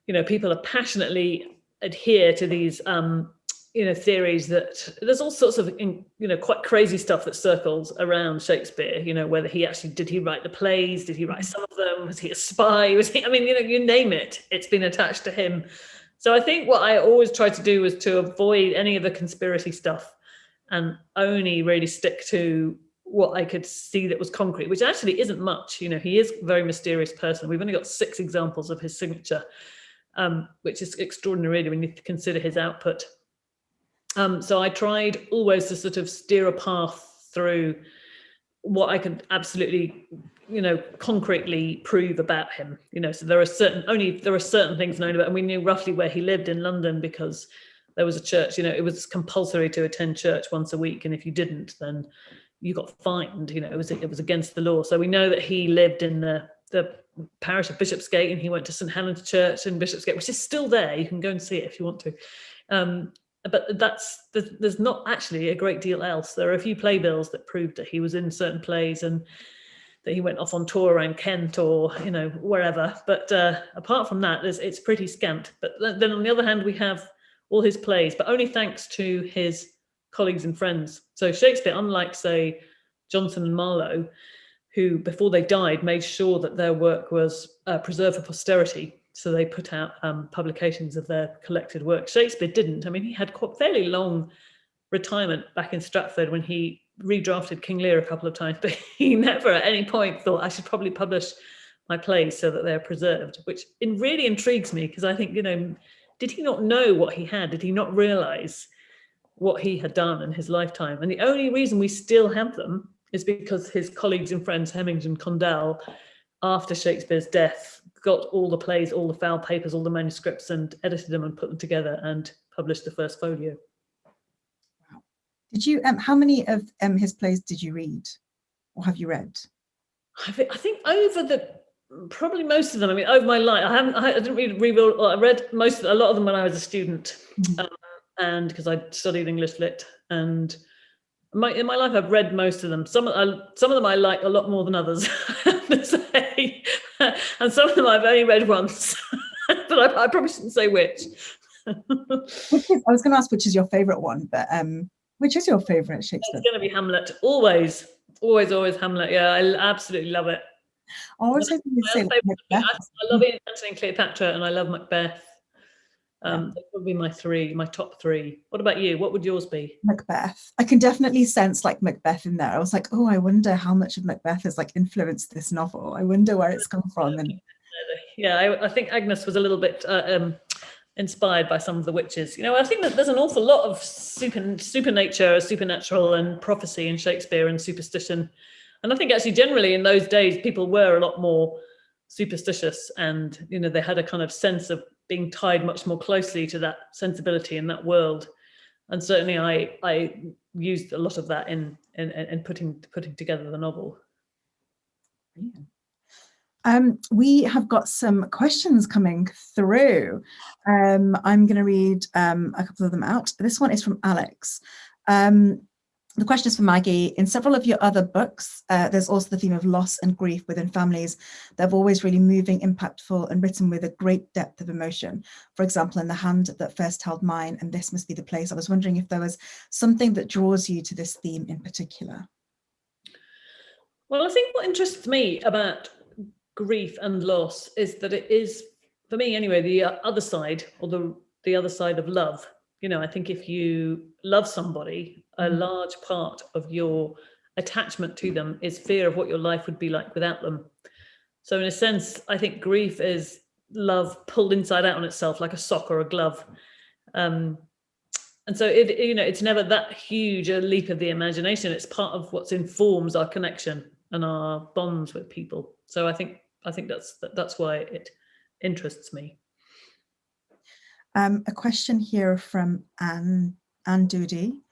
you know people are passionately adhere to these um you know theories that there's all sorts of you know quite crazy stuff that circles around shakespeare you know whether he actually did he write the plays did he write some of them was he a spy was he i mean you know you name it it's been attached to him so i think what i always try to do was to avoid any of the conspiracy stuff and only really stick to what I could see that was concrete, which actually isn't much. You know, he is a very mysterious person. We've only got six examples of his signature, um, which is extraordinary when you consider his output. Um, so I tried always to sort of steer a path through what I could absolutely, you know, concretely prove about him. You know, so there are certain only there are certain things known about, and we knew roughly where he lived in London because there was a church. You know, it was compulsory to attend church once a week, and if you didn't, then you got fined. You know, it was it was against the law. So we know that he lived in the the parish of Bishopsgate, and he went to St Helen's Church in Bishopsgate, which is still there. You can go and see it if you want to. Um, but that's there's, not actually a great deal else. There are a few playbills that proved that he was in certain plays and that he went off on tour around Kent or you know wherever. But uh, apart from that, it's pretty scant. But then on the other hand, we have all his plays, but only thanks to his colleagues and friends. So Shakespeare, unlike say Jonson and Marlowe, who before they died made sure that their work was uh, preserved for posterity so they put out um, publications of their collected work. Shakespeare didn't. I mean, he had quite fairly long retirement back in Stratford when he redrafted King Lear a couple of times, but he never at any point thought I should probably publish my plays so that they're preserved, which really intrigues me because I think, you know, did he not know what he had? Did he not realize what he had done in his lifetime? And the only reason we still have them is because his colleagues and friends, Hemings and Condell, after Shakespeare's death, got all the plays, all the foul papers, all the manuscripts and edited them and put them together and published the first folio. Wow. Did you, um, how many of um, his plays did you read or have you read? I think, I think over the, probably most of them. I mean, over my life, I haven't, I, didn't read, read well, I read most, a lot of them when I was a student mm -hmm. um, and because I studied English lit and my, in my life, I've read most of them. Some, uh, some of them I like a lot more than others. and some of them I've only read once, but I, I, probably shouldn't say which. which is, I was going to ask which is your favourite one, but um, which is your favourite Shakespeare? It's going to be Hamlet, always, always, always Hamlet. Yeah, I absolutely love it. I you'd say Macbeth. I love Antony and Cleopatra, and I love Macbeth. Um. That would be my three, my top three. What about you? What would yours be? Macbeth. I can definitely sense like Macbeth in there. I was like, oh, I wonder how much of Macbeth has like influenced this novel. I wonder where it's come from. And yeah, I, I think Agnes was a little bit uh, um, inspired by some of the witches. You know, I think that there's an awful lot of super supernature, supernatural, and prophecy in Shakespeare and superstition. And I think actually generally in those days people were a lot more superstitious and you know they had a kind of sense of being tied much more closely to that sensibility in that world. And certainly I, I used a lot of that in, in, in putting, putting together the novel. Um, we have got some questions coming through. Um, I'm going to read um, a couple of them out. This one is from Alex. Um, the question is for Maggie. In several of your other books, uh, there's also the theme of loss and grief within families that are always really moving, impactful, and written with a great depth of emotion. For example, in The Hand That First Held Mine, and This Must Be the Place. I was wondering if there was something that draws you to this theme in particular. Well, I think what interests me about grief and loss is that it is, for me anyway, the other side, or the, the other side of love you know, I think if you love somebody, a large part of your attachment to them is fear of what your life would be like without them. So in a sense, I think grief is love pulled inside out on itself like a sock or a glove. Um, and so it, you know, it's never that huge a leap of the imagination. It's part of what informs our connection and our bonds with people. So I think I think that's that's why it interests me. Um, a question here from Anne, Anne Doody.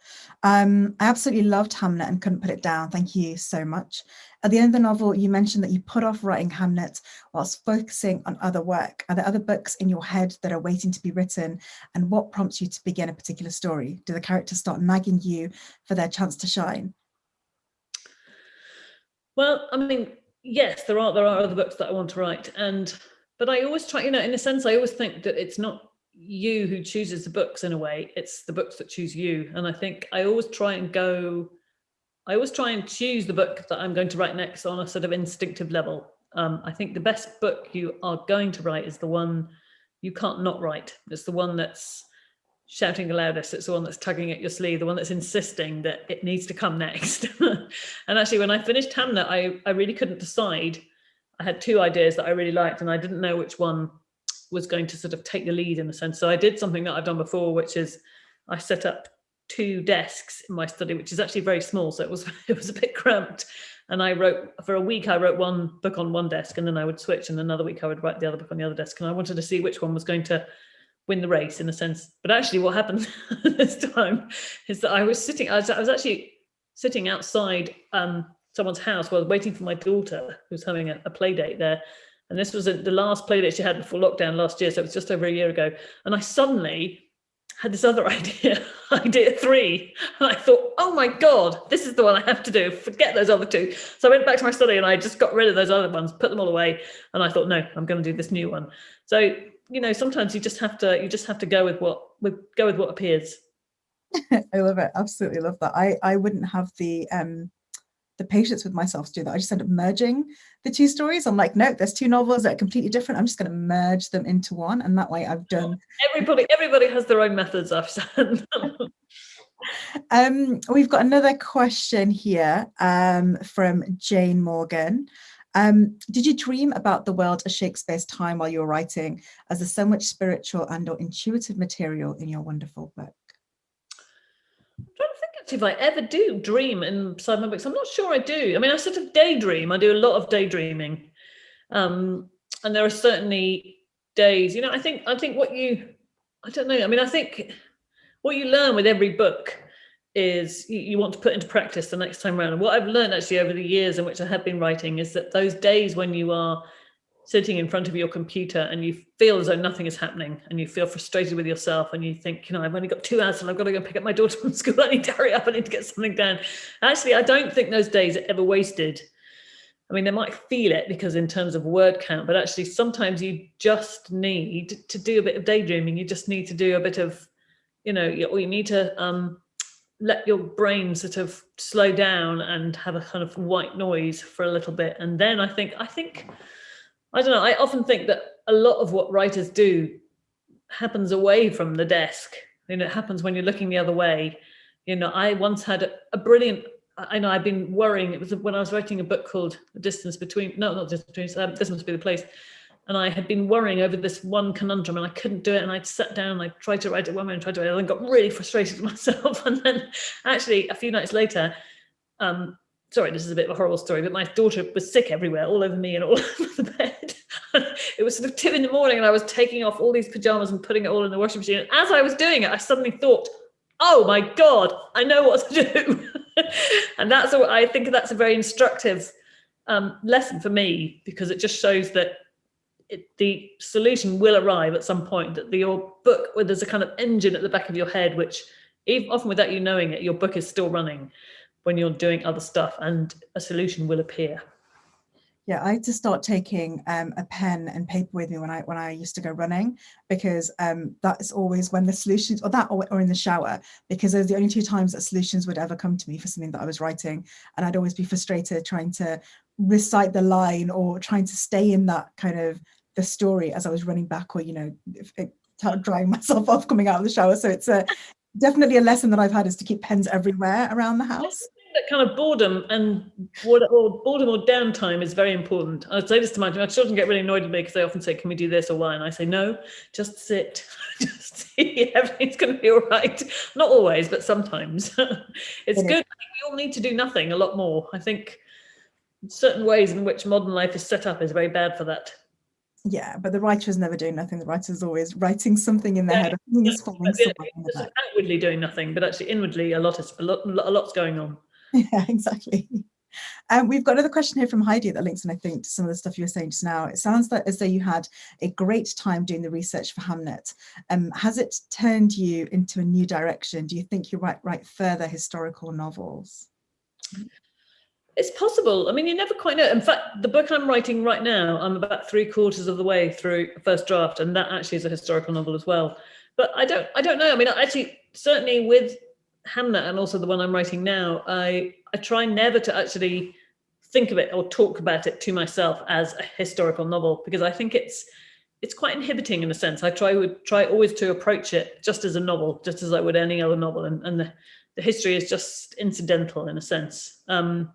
Um, I absolutely loved Hamnet and couldn't put it down. Thank you so much. At the end of the novel, you mentioned that you put off writing Hamnet whilst focusing on other work. Are there other books in your head that are waiting to be written? And what prompts you to begin a particular story? Do the characters start nagging you for their chance to shine? Well, I mean, yes, there are there are other books that I want to write, and but I always try, you know, in a sense, I always think that it's not you who chooses the books in a way it's the books that choose you. And i think i always try and go i always try and choose the book that i'm going to write next on a sort of instinctive level. Um, i think the best book you are going to write is the one you can't not write. It's the one that's shouting the loudest. It's the one that's tugging at your sleeve the one that's insisting that it needs to come next. And actually when i finished hamnet i i really couldn't decide. I had two ideas that i really liked and i didn't know which one was going to sort of take the lead in a sense. So I did something that I've done before, which is I set up two desks in my study, which is actually very small. So it was it was a bit cramped. And I wrote for a week, I wrote one book on one desk and then I would switch and another week I would write the other book on the other desk. And I wanted to see which one was going to win the race in a sense. But actually what happened this time is that I was sitting, I was, I was actually sitting outside um, someone's house while waiting for my daughter who was having a, a play date there. And this was a, the last play date she had before lockdown last year. So it was just over a year ago. And I suddenly had this other idea, idea three. And I thought, oh my God, this is the one I have to do. Forget those other two. So I went back to my study and I just got rid of those other ones, put them all away. And I thought, no, I'm going to do this new one. So, you know, sometimes you just have to, you just have to go with what, with, go with what appears. I love it. Absolutely love that. I, I wouldn't have the, um, the patience with myself to do that. I just end up merging the two stories. I'm like, no, there's two novels that are completely different. I'm just going to merge them into one. And that way I've done. Everybody, everybody has their own methods, I've said. um, we've got another question here um, from Jane Morgan. Um, did you dream about the world of Shakespeare's time while you were writing as there's so much spiritual and or intuitive material in your wonderful book? If I ever do dream inside my books. I'm not sure I do. I mean, I sort of daydream. I do a lot of daydreaming. Um, and there are certainly days, you know, I think, I think what you, I don't know. I mean, I think what you learn with every book is you, you want to put into practice the next time around. And what I've learned actually over the years in which I have been writing is that those days when you are sitting in front of your computer and you feel as though nothing is happening and you feel frustrated with yourself and you think, you know, I've only got two hours and I've got to go pick up my daughter from school. I need to hurry up. I need to get something done. Actually, I don't think those days are ever wasted. I mean, they might feel it because in terms of word count, but actually sometimes you just need to do a bit of daydreaming. You just need to do a bit of, you know, or you need to um, let your brain sort of slow down and have a kind of white noise for a little bit. And then I think, I think, I don't know, I often think that a lot of what writers do happens away from the desk. You know, it happens when you're looking the other way. You know, I once had a, a brilliant, I know I've been worrying, it was when I was writing a book called The Distance Between, no, not Distance Between, um, This Must Be the Place. And I had been worrying over this one conundrum and I couldn't do it. And I'd sat down and I tried to write it one way and tried to write it and got really frustrated with myself. And then actually a few nights later, um, sorry, this is a bit of a horrible story, but my daughter was sick everywhere, all over me and all over the bed. it was sort of two in the morning and I was taking off all these pajamas and putting it all in the washing machine. And as I was doing it, I suddenly thought, oh my God, I know what to do. and that's what I think that's a very instructive um, lesson for me because it just shows that it, the solution will arrive at some point that the, your book, where there's a kind of engine at the back of your head, which even, often without you knowing it, your book is still running when you're doing other stuff and a solution will appear. Yeah, I had to start taking um, a pen and paper with me when I when I used to go running because um, that's always when the solutions or that or, or in the shower because those are the only two times that solutions would ever come to me for something that I was writing and I'd always be frustrated trying to recite the line or trying to stay in that kind of the story as I was running back or you know drying myself off coming out of the shower so it's a definitely a lesson that I've had is to keep pens everywhere around the house. That kind of boredom and what or boredom or downtime is very important. I say this to my, my children get really annoyed with me because they often say, "Can we do this or why?" And I say, "No, just sit, just see. Everything's going to be all right." Not always, but sometimes. it's good. we all need to do nothing a lot more. I think certain ways in which modern life is set up is very bad for that yeah but the writer is never doing nothing the writer is always writing something in their yeah, head falling yeah, outwardly doing nothing but actually inwardly a lot is a lot a lot's going on yeah exactly um, we've got another question here from Heidi that links in, I think, to some of the stuff you were saying just now. It sounds that as though you had a great time doing the research for Hamnet. Um, has it turned you into a new direction? Do you think you write, write further historical novels? It's possible. I mean, you never quite know. In fact, the book I'm writing right now, I'm about three quarters of the way through first draft, and that actually is a historical novel as well. But I don't, I don't know. I mean, actually, certainly with Hamnet and also the one I'm writing now, I, I try never to actually think of it or talk about it to myself as a historical novel because I think it's it's quite inhibiting in a sense. I try would try always to approach it just as a novel, just as I would any other novel, and, and the, the history is just incidental in a sense. Um,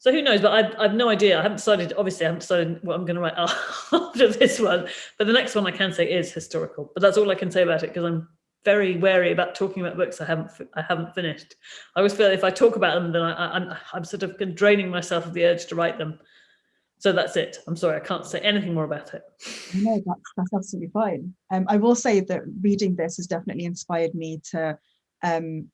so who knows, but I've, I've no idea. I haven't decided, obviously I haven't decided what I'm going to write after this one, but the next one I can say is historical, but that's all I can say about it because I'm very wary about talking about books I haven't I haven't finished. I always feel if I talk about them, then I, I'm I'm sort of draining myself of the urge to write them. So that's it. I'm sorry, I can't say anything more about it. No, that's that's absolutely fine. Um, I will say that reading this has definitely inspired me to, um,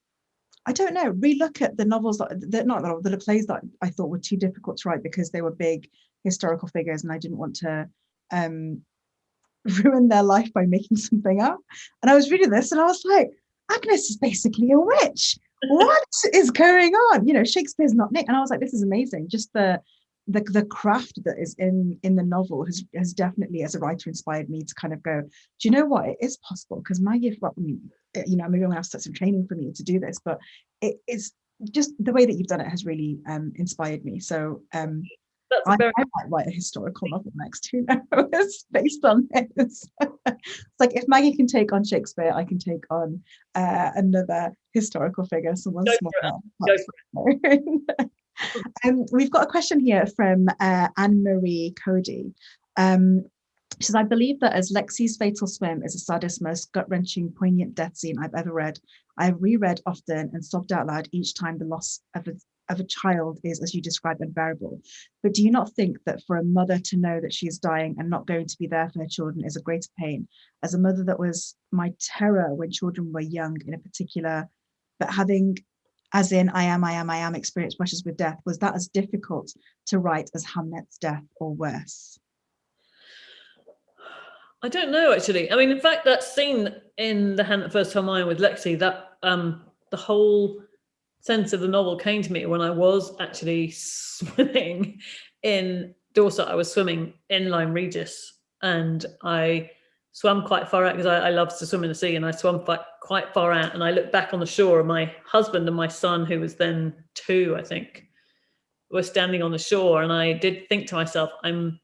I don't know, relook at the novels that, that not the, the plays that I thought were too difficult to write because they were big historical figures and I didn't want to um, ruin their life by making something up. And I was reading this and I was like, Agnes is basically a witch. What is going on? You know, Shakespeare's not Nick. And I was like, this is amazing. Just the the, the craft that is in in the novel has has definitely as a writer inspired me to kind of go do you know what it is possible because Maggie well, I mean, you know maybe I'm gonna have to start some training for me to do this but it is just the way that you've done it has really um inspired me so um I, very... I, might write a historical novel next, who knows, based on this. it's like if Maggie can take on Shakespeare, I can take on uh, another historical figure, someone small. um, we've got a question here from uh, Anne-Marie Cody. Um, she says, I believe that as Lexie's fatal swim is the saddest, most gut-wrenching, poignant death scene I've ever read. I've reread often and sobbed out loud each time the loss of a, of a child is, as you describe, unbearable. But do you not think that for a mother to know that she is dying and not going to be there for her children is a greater pain? As a mother that was my terror when children were young in a particular, but having as in I am, I am, I am experience brushes with death, was that as difficult to write as Hamnet's death or worse? I don't know actually. I mean, in fact, that scene in the hand that first time I with Lexie, that um, the whole sense of the novel came to me when I was actually swimming in Dorset. I was swimming in Lyme Regis, and I swam quite far out because I, I love to swim in the sea, and I swam quite quite far out. And I looked back on the shore, and my husband and my son, who was then two, I think, were standing on the shore, and I did think to myself, I'm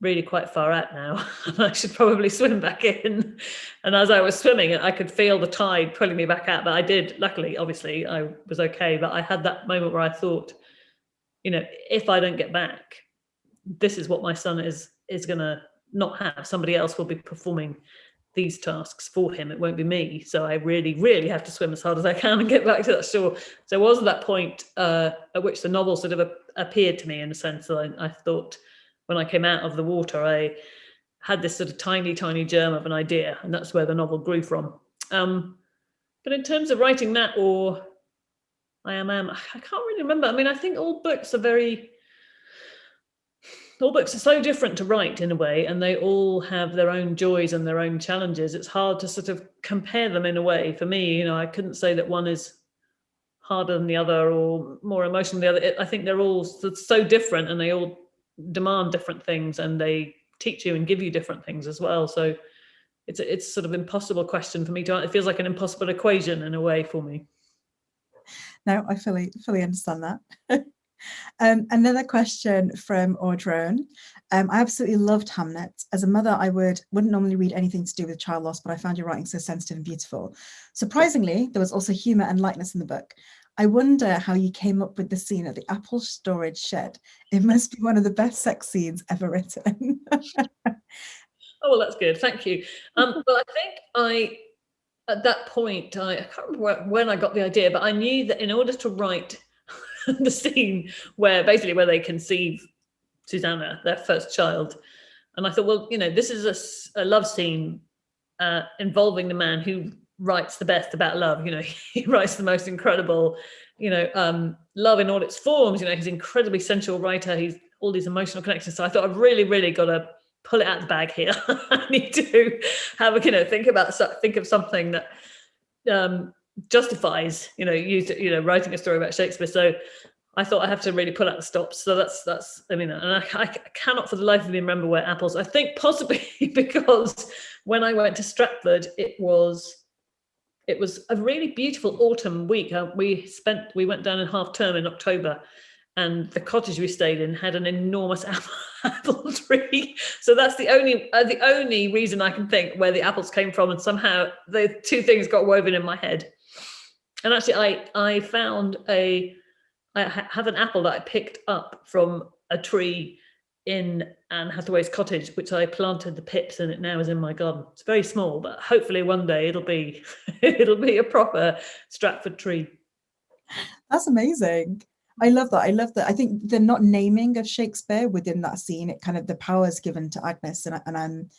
really quite far out now. And I should probably swim back in. And as I was swimming I could feel the tide pulling me back out. But I did luckily obviously I was okay. But I had that moment where I thought you know if I don't get back this is what my son is is gonna not have. Somebody else will be performing these tasks for him. It won't be me. So I really really have to swim as hard as I can and get back to that shore. So it was at that point uh, at which the novel sort of appeared to me in a sense that I, I thought when I came out of the water, I had this sort of tiny, tiny germ of an idea, and that's where the novel grew from. Um, but in terms of writing that or I am, am, I can't really remember. I mean, I think all books are very, all books are so different to write in a way, and they all have their own joys and their own challenges. It's hard to sort of compare them in a way. For me, you know, I couldn't say that one is harder than the other or more emotional than the other. I think they're all so different and they all demand different things and they teach you and give you different things as well. So it's a, it's sort of impossible question for me to, it feels like an impossible equation in a way for me. No, I fully, fully understand that. um, another question from Audrone. Um, I absolutely loved Hamnet. As a mother, I would, wouldn't normally read anything to do with child loss, but I found your writing so sensitive and beautiful. Surprisingly, there was also humor and lightness in the book. I wonder how you came up with the scene at the Apple storage shed. It must be one of the best sex scenes ever written. oh, well, that's good. Thank you. Um, well, I think I, at that point, I, I can't remember when I got the idea, but I knew that in order to write the scene where basically where they conceive Susanna, their first child, and I thought, well, you know, this is a, a love scene uh, involving the man who writes the best about love you know he writes the most incredible you know um love in all its forms you know he's an incredibly sensual writer he's all these emotional connections so i thought i've really really got to pull it out the bag here i need to have a you know think about think of something that um justifies you know you you know writing a story about shakespeare so I thought I have to really pull out the stops. So that's that's I mean, and I, I, cannot for the life of me remember where apples. I think possibly because when I went to Stratford, it was it was a really beautiful autumn week. Uh, we spent, we went down in half term in October and the cottage we stayed in had an enormous apple tree. So that's the only, uh, the only reason I can think where the apples came from. And somehow the two things got woven in my head. And actually I, I found a, I have an apple that I picked up from a tree in Anne Hathaway's cottage, which I planted the pips and it now is in my garden. It's very small, but hopefully one day it'll be it'll be a proper Stratford tree. That's amazing. I love that. I love that. I think the not naming of Shakespeare within that scene, it kind of the power is given to Agnes, and and I'm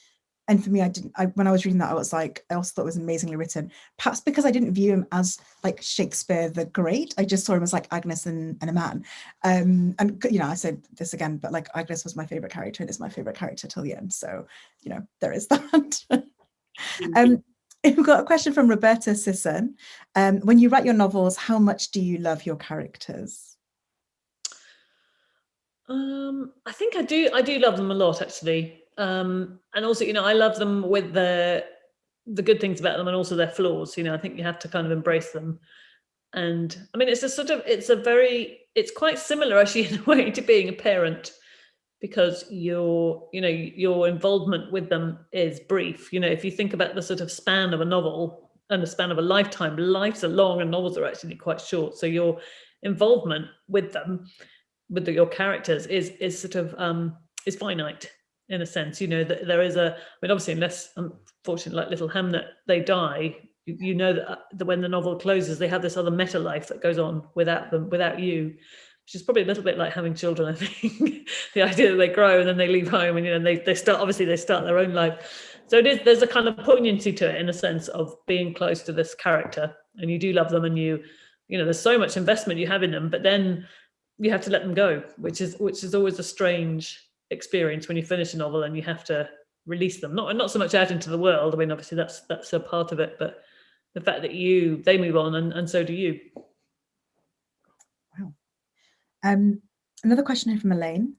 and for me, I didn't. I, when I was reading that, I was like, I also thought it was amazingly written. Perhaps because I didn't view him as like Shakespeare the Great. I just saw him as like Agnes and, and a man. Um, and you know, I said this again, but like Agnes was my favorite character, and is my favorite character till the end. So you know, there is that. um, we've got a question from Roberta Sisson. Um, when you write your novels, how much do you love your characters? Um, I think I do. I do love them a lot, actually. Um, and also, you know, I love them with the the good things about them and also their flaws. You know, I think you have to kind of embrace them. And I mean, it's a sort of, it's a very, it's quite similar actually in a way to being a parent because your, you know, your involvement with them is brief. You know, if you think about the sort of span of a novel and the span of a lifetime, lives are long and novels are actually quite short. So your involvement with them, with the, your characters is, is sort of, um, is finite in a sense, you know, that there is a, I mean, obviously, unless unfortunately, like Little Hamnet, they die, you, you know that, uh, that when the novel closes, they have this other meta life that goes on without them, without you, which is probably a little bit like having children, I think. the idea that they grow and then they leave home and, you know, they, they start, obviously they start their own life. So it is, there's a kind of poignancy to it in a sense of being close to this character and you do love them and you, you know, there's so much investment you have in them, but then you have to let them go, which is, which is always a strange experience when you finish a novel and you have to release them. Not not so much out into the world i mean obviously that's that's a part of it but the fact that you they move on and, and so do you. Wow. Um another question here from elaine.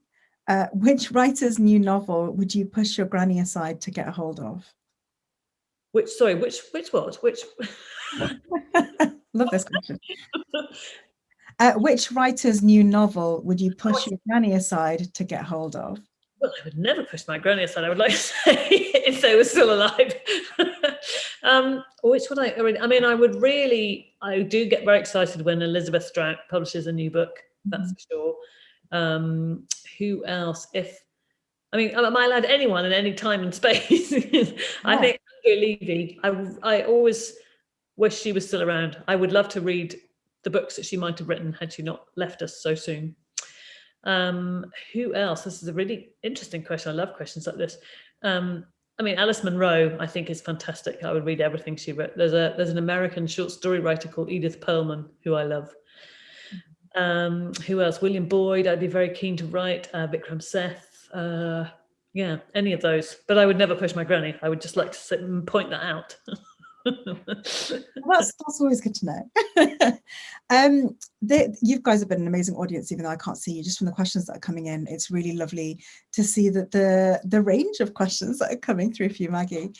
Uh, which writer's new novel would you push your granny aside to get a hold of? Which sorry which which what? Which? Love this question Uh, which writer's new novel would you push your granny aside to get hold of? Well, I would never push my granny aside, I would like to say, if they were still alive. um, which would I, I mean, I would really, I do get very excited when Elizabeth Strout publishes a new book, that's mm -hmm. for sure. Um, who else? If, I mean, am I allowed anyone in any time and space? I think Andrea Levy, I, I always wish she was still around. I would love to read the books that she might have written had she not left us so soon. Um, who else? This is a really interesting question. I love questions like this. Um, I mean, Alice Munro, I think is fantastic. I would read everything she wrote. There's a there's an American short story writer called Edith Pearlman, who I love. Um, who else? William Boyd, I'd be very keen to write. Uh, Vikram Seth, uh, yeah, any of those. But I would never push my granny. I would just like to sit and point that out. that's that's always good to know. um, they, you guys have been an amazing audience, even though I can't see you. Just from the questions that are coming in, it's really lovely to see that the the range of questions that are coming through for you, Maggie.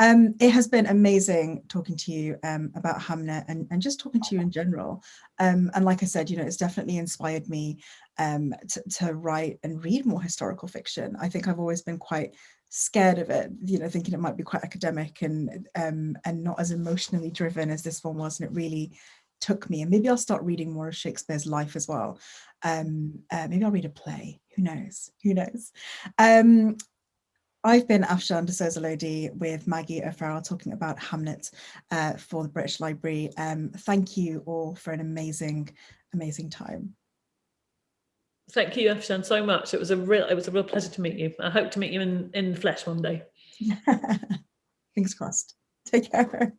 Um, it has been amazing talking to you um, about Hamnet and, and just talking to you in general. Um, and like I said, you know, it's definitely inspired me um, to, to write and read more historical fiction. I think I've always been quite scared of it, you know, thinking it might be quite academic and um, and not as emotionally driven as this one was. And it really took me. And maybe I'll start reading more of Shakespeare's life as well. Um, uh, maybe I'll read a play. Who knows? Who knows? Um, I've been Afshan D'Souza Lodhi with Maggie O'Farrell talking about Hamnet uh, for the British Library. Um, thank you all for an amazing, amazing time. Thank you, Afshan, so much. It was a real it was a real pleasure to meet you. I hope to meet you in, in flesh one day. Fingers crossed. Take care.